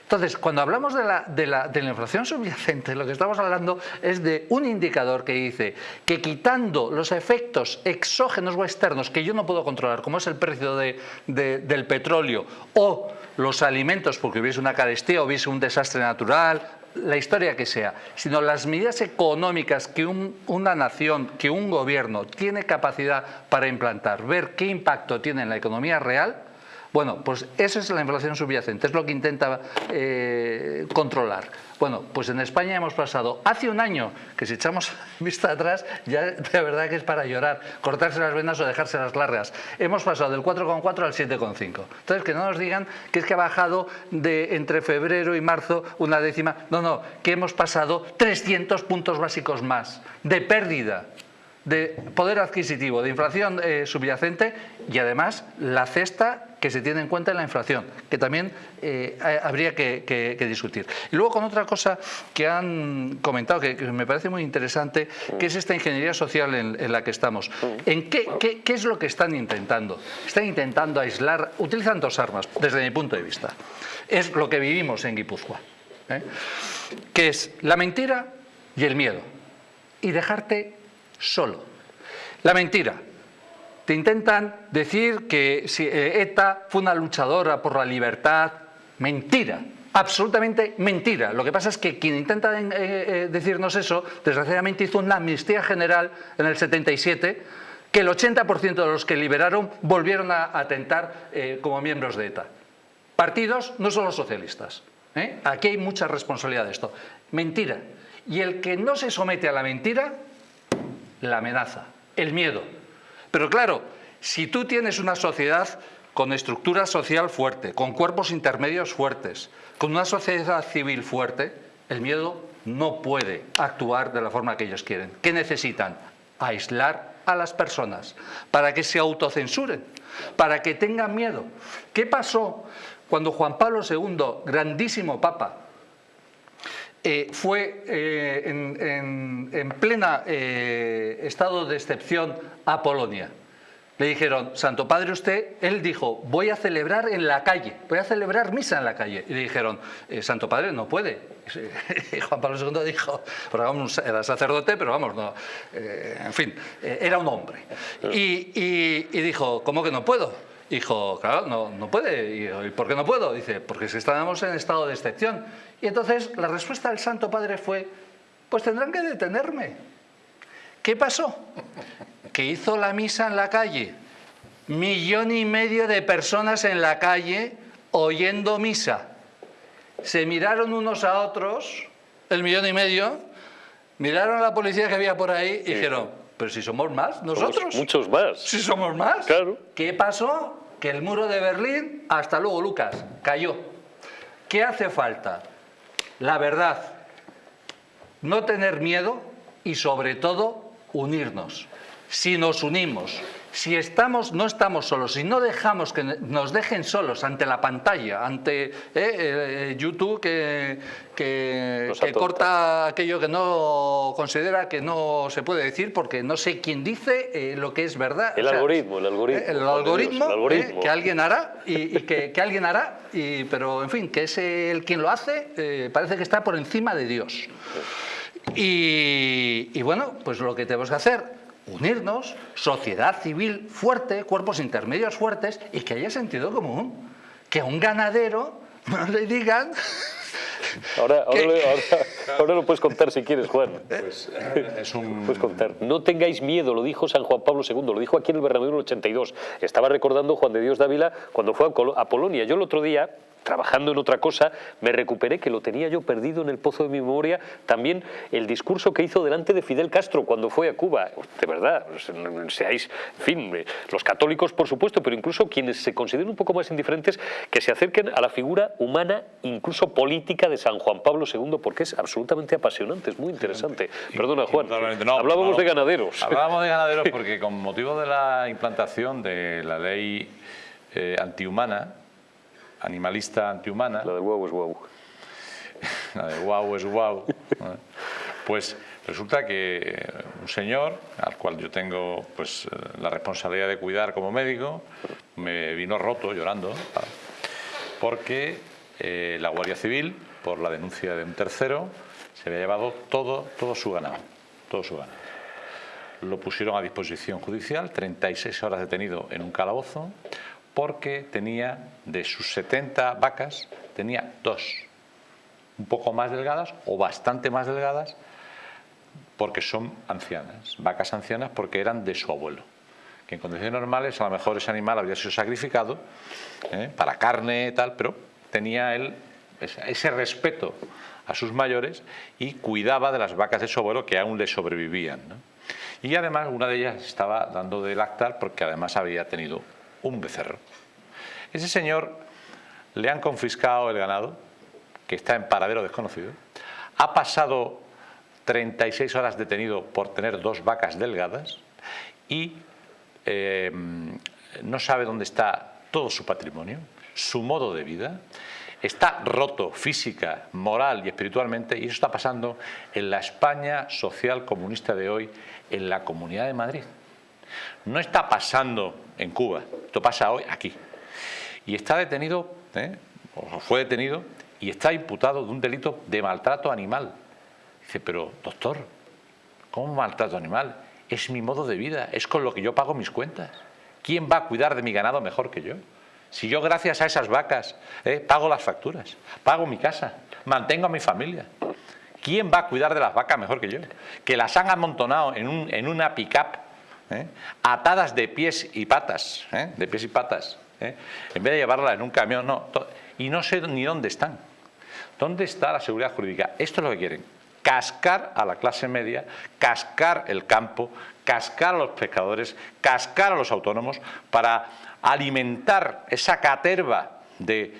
Entonces, cuando hablamos de la, de, la, de la, inflación subyacente, lo que estamos hablando es de un indicador que dice que quitando los efectos exógenos o externos que yo no puedo controlar, como es el precio de, de, del petróleo o los alimentos, porque hubiese una carestía hubiese un desastre natural, la historia que sea, sino las medidas económicas que un, una nación, que un gobierno tiene capacidad para implantar, ver qué impacto tiene en la economía real, bueno, pues eso es la inflación subyacente, es lo que intenta eh, controlar. Bueno, pues en España hemos pasado hace un año, que si echamos vista atrás, ya de verdad que es para llorar, cortarse las venas o dejárselas largas. Hemos pasado del 4,4 al 7,5. Entonces, que no nos digan que es que ha bajado de entre febrero y marzo una décima. No, no, que hemos pasado 300 puntos básicos más de pérdida de poder adquisitivo, de inflación eh, subyacente y además la cesta que se tiene en cuenta en la inflación, que también eh, habría que, discutir. Y luego con otra cosa que han comentado, que, me parece muy interesante, que es esta ingeniería social en, la que estamos. ¿En qué, qué, qué es lo que están intentando? Están intentando aislar, utilizan dos armas, desde mi punto de vista. Es lo que vivimos en Guipúzcoa, ¿eh? que es la mentira y el miedo. Y dejarte solo. La mentira. Te intentan decir que si ETA fue una luchadora por la libertad. Mentira. Absolutamente mentira. Lo que pasa es que quien intenta eh, eh, decirnos eso, desgraciadamente hizo una amnistía general en el 77, que el 80% de los que liberaron volvieron a atentar eh, como miembros de ETA. Partidos, no solo socialistas. ¿eh? Aquí hay mucha responsabilidad de esto. Mentira. Y el que no se somete a la mentira la amenaza, el miedo. Pero claro, si tú tienes una sociedad con estructura social fuerte, con cuerpos intermedios fuertes, con una sociedad civil fuerte, el miedo no puede actuar de la forma que ellos quieren. ¿Qué necesitan? Aislar a las personas para que se autocensuren, para que tengan miedo. ¿Qué pasó cuando Juan Pablo II, grandísimo papa, eh, fue eh, en, en, en, plena eh, estado de excepción a Polonia. Le dijeron, Santo Padre usted, él dijo, voy a celebrar en la calle, voy a celebrar misa en la calle. Y le dijeron, Santo Padre no puede. Y Juan Pablo II dijo, porque vamos, era sacerdote, pero vamos, no, en fin, era un hombre. Y, y, y dijo, ¿cómo que no puedo? Dijo, claro, no, no puede. ¿Y por qué no puedo? Dice, porque si estamos en estado de excepción. Y entonces la respuesta del Santo Padre fue, pues tendrán que detenerme. ¿Qué pasó? Que hizo la misa en la calle. Millón y medio de personas en la calle oyendo misa. Se miraron unos a otros, el millón y medio, miraron a la policía que había por ahí y dijeron, pero si somos más, nosotros. Somos muchos más. Si somos más. Claro. ¿Qué pasó? Que el muro de Berlín, hasta luego Lucas, cayó. ¿Qué hace falta? La verdad, no tener miedo y sobre todo unirnos. Si nos unimos, si estamos, no estamos solos, si no dejamos que nos dejen solos ante la pantalla, ante eh, eh, YouTube que, que, que corta aquello que no considera que no se puede decir porque no sé quién dice eh, lo que es verdad. El o sea, algoritmo, el algoritmo. El algoritmo, Dios, el algoritmo. que alguien hará, y, y que, que, alguien hará, y, pero en fin, que es el quien lo hace, parece que está por encima de Dios. Y, y bueno, pues lo que tenemos que hacer unirnos, sociedad civil fuerte, cuerpos intermedios fuertes y que haya sentido común. Que a un ganadero no le digan... Ahora, ahora, ahora, ahora, lo puedes contar si quieres, Juan. Pues, es un... Puedes contar. No tengáis miedo, lo dijo San Juan Pablo II, lo dijo aquí en el Bernabéu en el 82. Estaba recordando Juan de Dios Dávila cuando fue a Polonia. Yo el otro día trabajando en otra cosa, me recuperé que lo tenía yo perdido en el pozo de mi memoria, también el discurso que hizo delante de Fidel Castro cuando fue a Cuba. De verdad, seáis, en fin, eh, los católicos por supuesto, pero incluso quienes se consideren un poco más indiferentes, que se acerquen a la figura humana, incluso política de San Juan Pablo II, porque es absolutamente apasionante, es muy interesante. Perdona Juan, hablábamos de ganaderos. Hablábamos de ganaderos porque con motivo de la implantación de la ley eh, antihumana, animalista antihumana. La de wow es wow. La de wow es wow. Pues resulta que un señor, al cual yo tengo pues, la responsabilidad de cuidar como médico, me vino roto llorando, porque eh, la Guardia Civil, por la denuncia de un tercero, se había llevado todo, todo su ganado. Todo su ganado. Lo pusieron a disposición judicial, 36 horas detenido en un calabozo, porque tenía, de sus 70 vacas, tenía dos, un poco más delgadas o bastante más delgadas, porque son ancianas, vacas ancianas porque eran de su abuelo. Que en condiciones normales a lo mejor ese animal había sido sacrificado ¿eh? para carne y tal, pero tenía él ese respeto a sus mayores y cuidaba de las vacas de su abuelo que aún le sobrevivían. Y además una de ellas estaba dando de lactar porque además había tenido un becerro. Ese señor le han confiscado el ganado, que está en paradero desconocido, ha pasado 36 horas detenido por tener dos vacas delgadas y eh, no sabe dónde está todo su patrimonio, su modo de vida, está roto física, moral y espiritualmente y eso está pasando en la España social comunista de hoy, en la Comunidad de Madrid. No está pasando en Cuba, esto pasa hoy aquí. Y está detenido, ¿eh? o fue detenido, y está imputado de un delito de maltrato animal. Dice, pero doctor, ¿cómo maltrato animal? Es mi modo de vida, es con lo que yo pago mis cuentas. ¿Quién va a cuidar de mi ganado mejor que yo? Si yo gracias a esas vacas ¿eh? pago las facturas, pago mi casa, mantengo a mi familia. ¿Quién va a cuidar de las vacas mejor que yo? Que las han amontonado en, un, en una pick-up ¿eh? atadas de pies y patas, ¿eh? de pies y patas, ¿eh? en vez de llevarlas en un camión, no, y no sé ni dónde están. ¿Dónde está la seguridad jurídica? Esto es lo que quieren, cascar a la clase media, cascar el campo, cascar a los pescadores, cascar a los autónomos para alimentar esa caterva de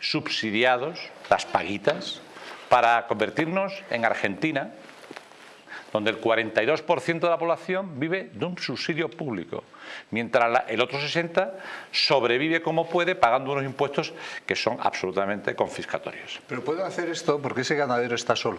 subsidiados, las paguitas, para convertirnos en Argentina, donde el 42% de la población vive de un subsidio público, mientras el otro 60% sobrevive como puede pagando unos impuestos que son absolutamente confiscatorios. Pero pueden hacer esto porque ese ganadero está solo.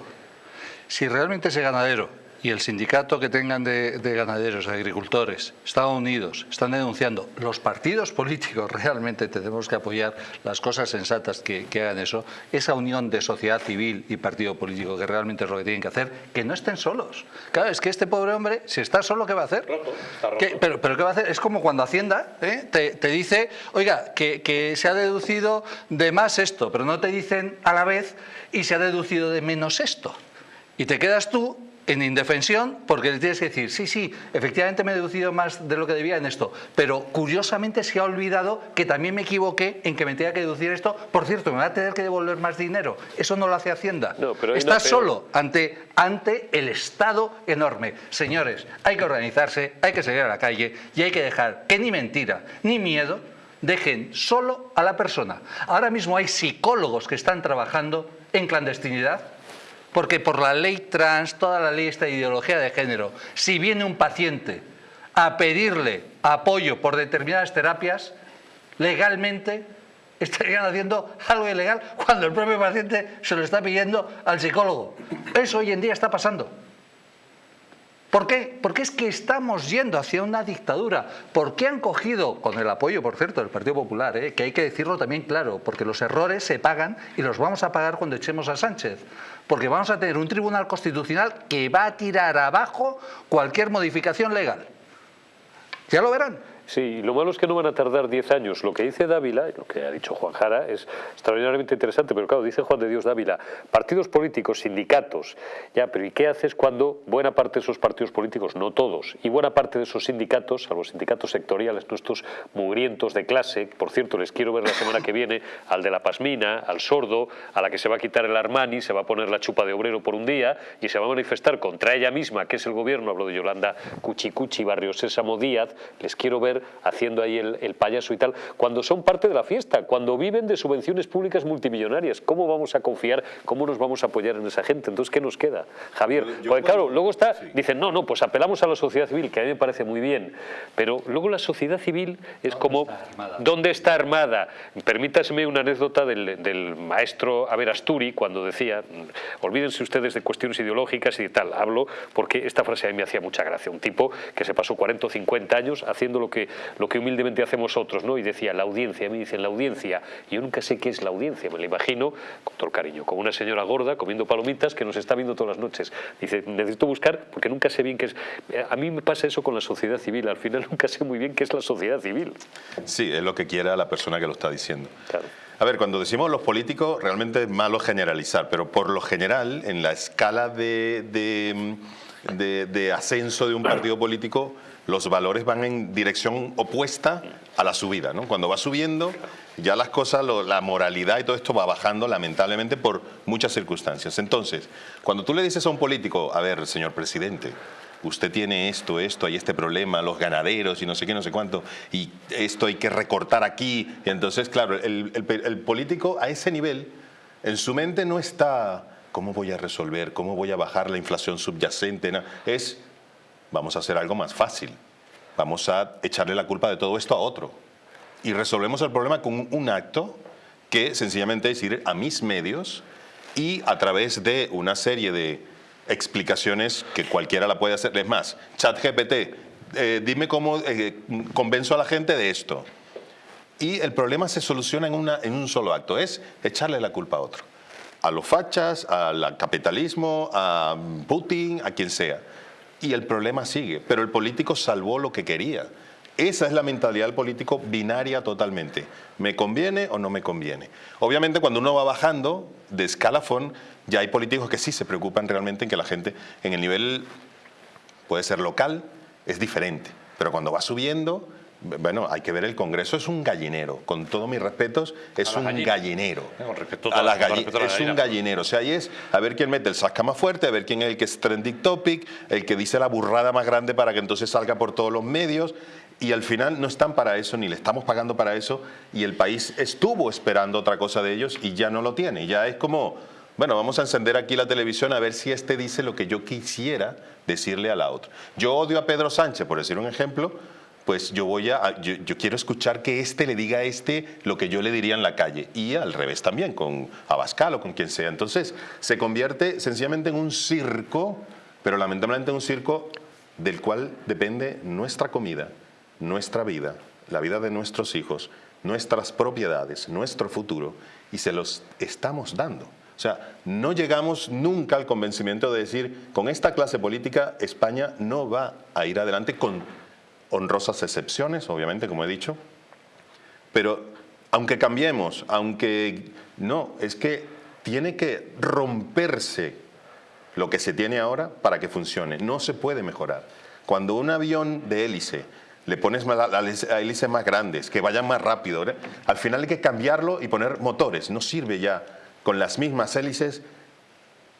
Si realmente ese ganadero y el sindicato que tengan de, ganaderos, de agricultores, están unidos, están denunciando. Los partidos políticos realmente tenemos que apoyar las cosas sensatas que, hagan eso. Esa unión de sociedad civil y partido político, que realmente es lo que tienen que hacer, que no estén solos. Claro, es que este pobre hombre, si está solo, ¿qué va a hacer? pero, pero ¿qué va a hacer? Es como cuando Hacienda ¿eh? te, dice, oiga, que, que se ha deducido de más esto, pero no te dicen a la vez y se ha deducido de menos esto. Y te quedas tú en indefensión porque le tienes que decir, sí, sí, efectivamente me he deducido más de lo que debía en esto, pero curiosamente se ha olvidado que también me equivoqué en que me tenía que deducir esto. Por cierto, me va a tener que devolver más dinero. Eso no lo hace Hacienda. Está solo ante, ante el Estado enorme. Señores, hay que organizarse, hay que salir a la calle y hay que dejar que ni mentira ni miedo dejen solo a la persona. Ahora mismo hay psicólogos que están trabajando en clandestinidad porque por la ley trans, toda la ley esta ideología de género, si viene un paciente a pedirle apoyo por determinadas terapias, legalmente estarían haciendo algo ilegal cuando el propio paciente se lo está pidiendo al psicólogo. Eso hoy en día está pasando. ¿Por qué? Porque es que estamos yendo hacia una dictadura. ¿Por qué han cogido, con el apoyo, por cierto, del Partido Popular, eh? que hay que decirlo también claro, porque los errores se pagan y los vamos a pagar cuando echemos a Sánchez? Porque vamos a tener un tribunal constitucional que va a tirar abajo cualquier modificación legal. Ya lo verán. Sí, lo malo es que no van a tardar 10 años. Lo que dice Dávila, lo que ha dicho Juan Jara, es extraordinariamente interesante, pero claro, dice Juan de Dios Dávila, partidos políticos, sindicatos, ya, pero ¿y qué haces cuando buena parte de esos partidos políticos, no todos, y buena parte de esos sindicatos, a los sindicatos sectoriales, nuestros mugrientos de clase, por cierto, les quiero ver la semana que viene al de la Pasmina, al sordo, a la que se va a quitar el Armani, se va a poner la chupa de obrero por un día y se va a manifestar contra ella misma, que es el gobierno, hablo de Yolanda Cuchicuchi, Barrio Sésamo Díaz, les quiero ver haciendo ahí el, payaso y tal, cuando son parte de la fiesta, cuando viven de subvenciones públicas multimillonarias. ¿Cómo vamos a confiar, cómo nos vamos a apoyar en esa gente? Entonces, ¿qué nos queda? Javier, porque claro, luego está, dicen, no, no, pues apelamos a la sociedad civil, que a mí me parece muy bien, pero luego la sociedad civil es como, ¿dónde está armada? Permítaseme una anécdota del, maestro Averasturi cuando decía, olvídense ustedes de cuestiones ideológicas y tal, hablo porque esta frase a mí me hacía mucha gracia, un tipo que se pasó 40 o 50 años haciendo lo que, lo que humildemente hacemos otros, ¿no? Y decía, la audiencia, a mí dicen la audiencia, yo nunca sé qué es la audiencia, me la imagino, con todo el cariño, como una señora gorda comiendo palomitas que nos está viendo todas las noches. Dice, necesito buscar porque nunca sé bien qué es. A mí me pasa eso con la sociedad civil, al final nunca sé muy bien qué es la sociedad civil. Sí, es lo que quiera la persona que lo está diciendo. A ver, cuando decimos los políticos, realmente es malo generalizar, pero por lo general, en la escala de, de, de ascenso de un partido político, los valores van en dirección opuesta a la subida. ¿no? Cuando va subiendo, ya las cosas, la moralidad y todo esto va bajando lamentablemente por muchas circunstancias. Entonces, cuando tú le dices a un político, a ver, señor presidente, usted tiene esto, esto, hay este problema, los ganaderos y no sé qué, no sé cuánto, y esto hay que recortar aquí. Y entonces, claro, el, el político a ese nivel, en su mente no está, ¿cómo voy a resolver? ¿Cómo voy a bajar la inflación subyacente? No, es vamos a hacer algo más fácil. Vamos a echarle la culpa de todo esto a otro. Y resolvemos el problema con un acto que sencillamente es ir a mis medios y a través de una serie de explicaciones que cualquiera la puede hacer. Es más, ChatGPT, eh, dime cómo eh, convenzo a la gente de esto. Y el problema se soluciona en, un solo acto, es echarle la culpa a otro. A los fachas, al capitalismo, a Putin, a quien sea y el problema sigue. Pero el político salvó lo que quería. Esa es la mentalidad del político binaria totalmente. ¿Me conviene o no me conviene? Obviamente cuando uno va bajando de escalafón, ya hay políticos que sí se preocupan realmente en que la gente en el nivel, puede ser local, es diferente. Pero cuando va subiendo, bueno, hay que ver el Congreso, es un gallinero, con todos mis respetos, es un gallinero. es un gallinero, o sea, ahí es a ver quién mete el sasca más fuerte, a ver quién es el que es trending topic, el que dice la burrada más grande para que entonces salga por todos los medios, y al final no están para eso, ni le estamos pagando para eso, y el país estuvo esperando otra cosa de ellos y ya no lo tiene, ya es como, bueno, vamos a encender aquí la televisión a ver si este dice lo que yo quisiera decirle a la otra. Yo odio a Pedro Sánchez, por decir un ejemplo, pues yo voy a, yo, quiero escuchar que este le diga a este lo que yo le diría en la calle y al revés también con Abascal o con quien sea. Entonces se convierte sencillamente en un circo, pero lamentablemente en un circo del cual depende nuestra comida, nuestra vida, la vida de nuestros hijos, nuestras propiedades, nuestro futuro y se los estamos dando. O sea, no llegamos nunca al convencimiento de decir, con esta clase política España no va a ir adelante con honrosas excepciones, obviamente, como he dicho, pero aunque cambiemos, aunque no, es que tiene que romperse lo que se tiene ahora para que funcione, no se puede mejorar. Cuando un avión de hélice le pones a hélices más grandes, que vayan más rápido, al final hay que cambiarlo y poner motores, no sirve ya con las mismas hélices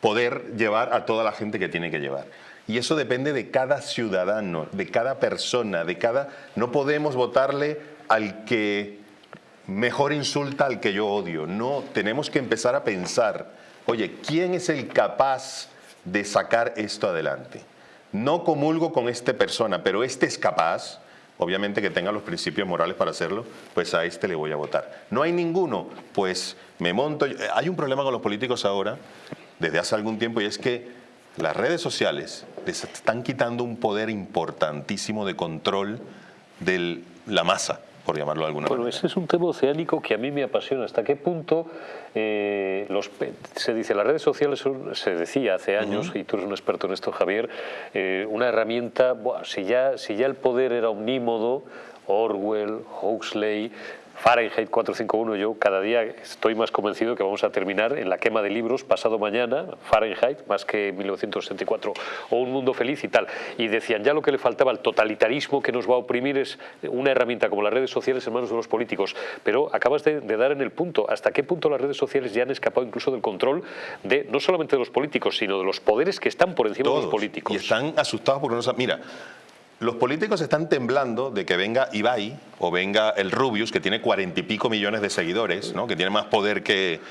poder llevar a toda la gente que tiene que llevar. Y eso depende de cada ciudadano, de cada persona, de cada... No podemos votarle al que mejor insulta al que yo odio. No, tenemos que empezar a pensar, oye, ¿quién es el capaz de sacar esto adelante? No comulgo con esta persona, pero este es capaz, obviamente que tenga los principios morales para hacerlo, pues a este le voy a votar. No hay ninguno, pues me monto... Hay un problema con los políticos ahora, desde hace algún tiempo, y es que las redes sociales les están quitando un poder importantísimo de control de la masa, por llamarlo de alguna manera. Bueno, ese es un tema oceánico que a mí me apasiona. ¿Hasta qué punto eh, los, se dice las redes sociales se decía hace años, y tú eres un experto en esto, Javier, eh, una herramienta, si, ya, si ya el poder era omnímodo, Orwell, Huxley, Fahrenheit 451, yo cada día estoy más convencido que vamos a terminar en la quema de libros pasado mañana, Fahrenheit, más que 1964, o Un Mundo Feliz y tal. Y decían, ya lo que le faltaba al totalitarismo que nos va a oprimir es una herramienta como las redes sociales en manos de los políticos. Pero acabas de, dar en el punto, hasta qué punto las redes sociales ya han escapado incluso del control de no solamente de los políticos, sino de los poderes que están por encima de los políticos. Y están asustados porque no saben... Mira, los políticos están temblando de que venga Ibai o venga el Rubius, que tiene cuarenta y pico millones de seguidores, ¿no? que tiene más poder que...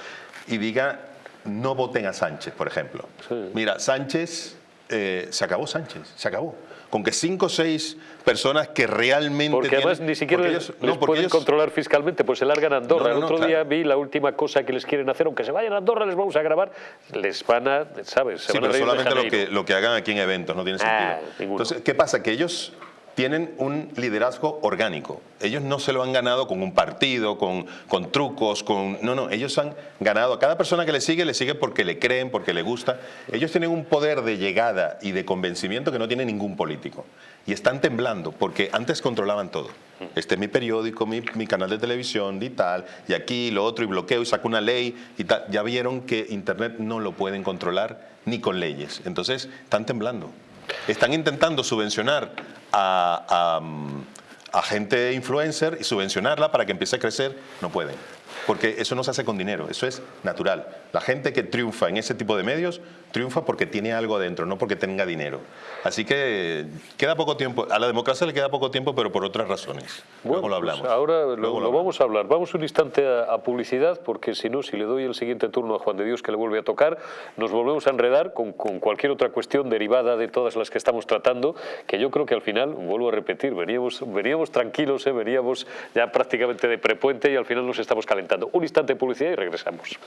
y diga, no voten a Sánchez, por ejemplo. Mira, Sánchez, eh, se acabó Sánchez, se acabó con que cinco o seis personas que realmente... Porque además ni siquiera les, no, pueden controlar fiscalmente, pues se largan a Andorra. el otro día vi la última cosa que les quieren hacer, aunque se vayan a Andorra, les vamos a grabar, les van a, ¿sabes? Se sí, pero solamente lo que, lo que hagan aquí en eventos, no tiene ah, sentido. Entonces, ¿qué pasa? Que ellos tienen un liderazgo orgánico. Ellos no se lo han ganado con un partido, con, trucos, con... No, no, ellos han ganado. A cada persona que le sigue, le sigue porque le creen, porque le gusta. Ellos tienen un poder de llegada y de convencimiento que no tiene ningún político. Y están temblando porque antes controlaban todo. Este es mi periódico, mi, mi canal de televisión y tal, y aquí lo otro, y bloqueo y saco una ley y tal. Ya vieron que Internet no lo pueden controlar ni con leyes. Entonces, están temblando. Están intentando subvencionar a, a, gente influencer y subvencionarla para que empiece a crecer, no pueden. Porque eso no se hace con dinero, eso es natural. La gente que triunfa en ese tipo de medios triunfa porque tiene algo adentro, no porque tenga dinero. Así que queda poco tiempo, a la democracia le queda poco tiempo, pero por otras razones. Luego lo hablamos. Pues ahora lo, vamos a hablar. Vamos un instante a, publicidad, porque si no, si le doy el siguiente turno a Juan de Dios que le vuelve a tocar, nos volvemos a enredar con, con cualquier otra cuestión derivada de todas las que estamos tratando, que yo creo que al final, vuelvo a repetir, veníamos, veníamos tranquilos, ¿eh? veníamos ya prácticamente de prepuente y al final nos estamos calentando. Un instante de publicidad y regresamos.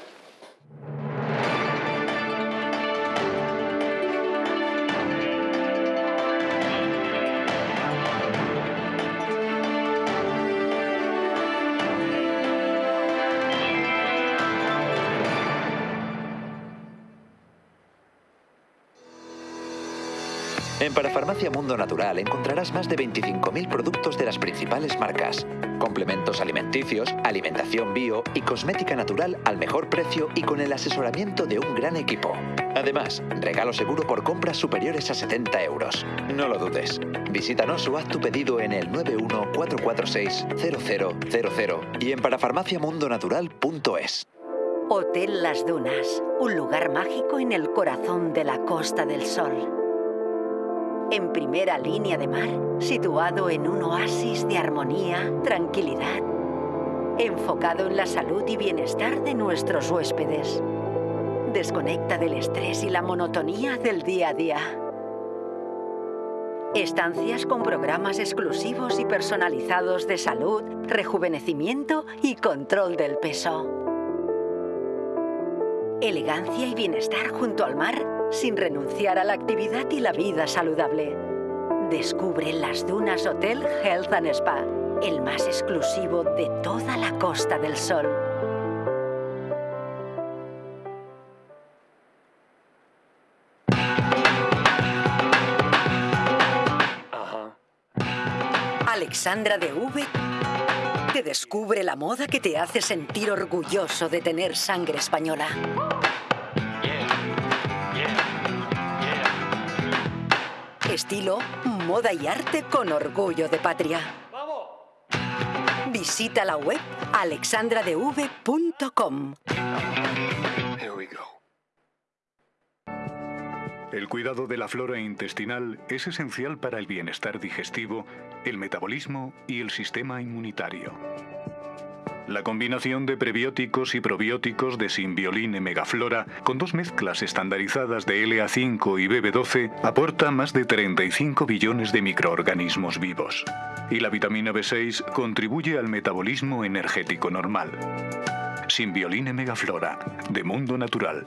En Parafarmacia Mundo Natural encontrarás más de 25.000 productos de las principales marcas, complementos alimenticios, alimentación bio y cosmética natural al mejor precio y con el asesoramiento de un gran equipo. Además, regalo seguro por compras superiores a 70 euros. No lo dudes. Visítanos o haz tu pedido en el 914460000 y en parafarmaciamundonatural.es. Hotel Las Dunas, un lugar mágico en el corazón de la Costa del Sol en primera línea de mar, situado en un oasis de armonía, tranquilidad, enfocado en la salud y bienestar de nuestros huéspedes. Desconecta del estrés y la monotonía del día a día. Estancias con programas exclusivos y personalizados de salud, rejuvenecimiento y control del peso. Elegancia y bienestar junto al mar sin renunciar a la actividad y la vida saludable. Descubre las Dunas Hotel Health and Spa, el más exclusivo de toda la Costa del Sol. Alexandra de V te descubre la moda que te hace sentir orgulloso de tener sangre española. Estilo, moda y arte con orgullo de patria. Visita la web alexandradev.com. El cuidado de la flora intestinal es esencial para el bienestar digestivo, el metabolismo y el sistema inmunitario. La combinación de prebióticos y probióticos de Symbioline Megaflora con dos mezclas estandarizadas de LA5 y BB12 aporta más de 35 billones de microorganismos vivos. Y la vitamina B6 contribuye al metabolismo energético normal. Symbioline Megaflora, de Mundo Natural.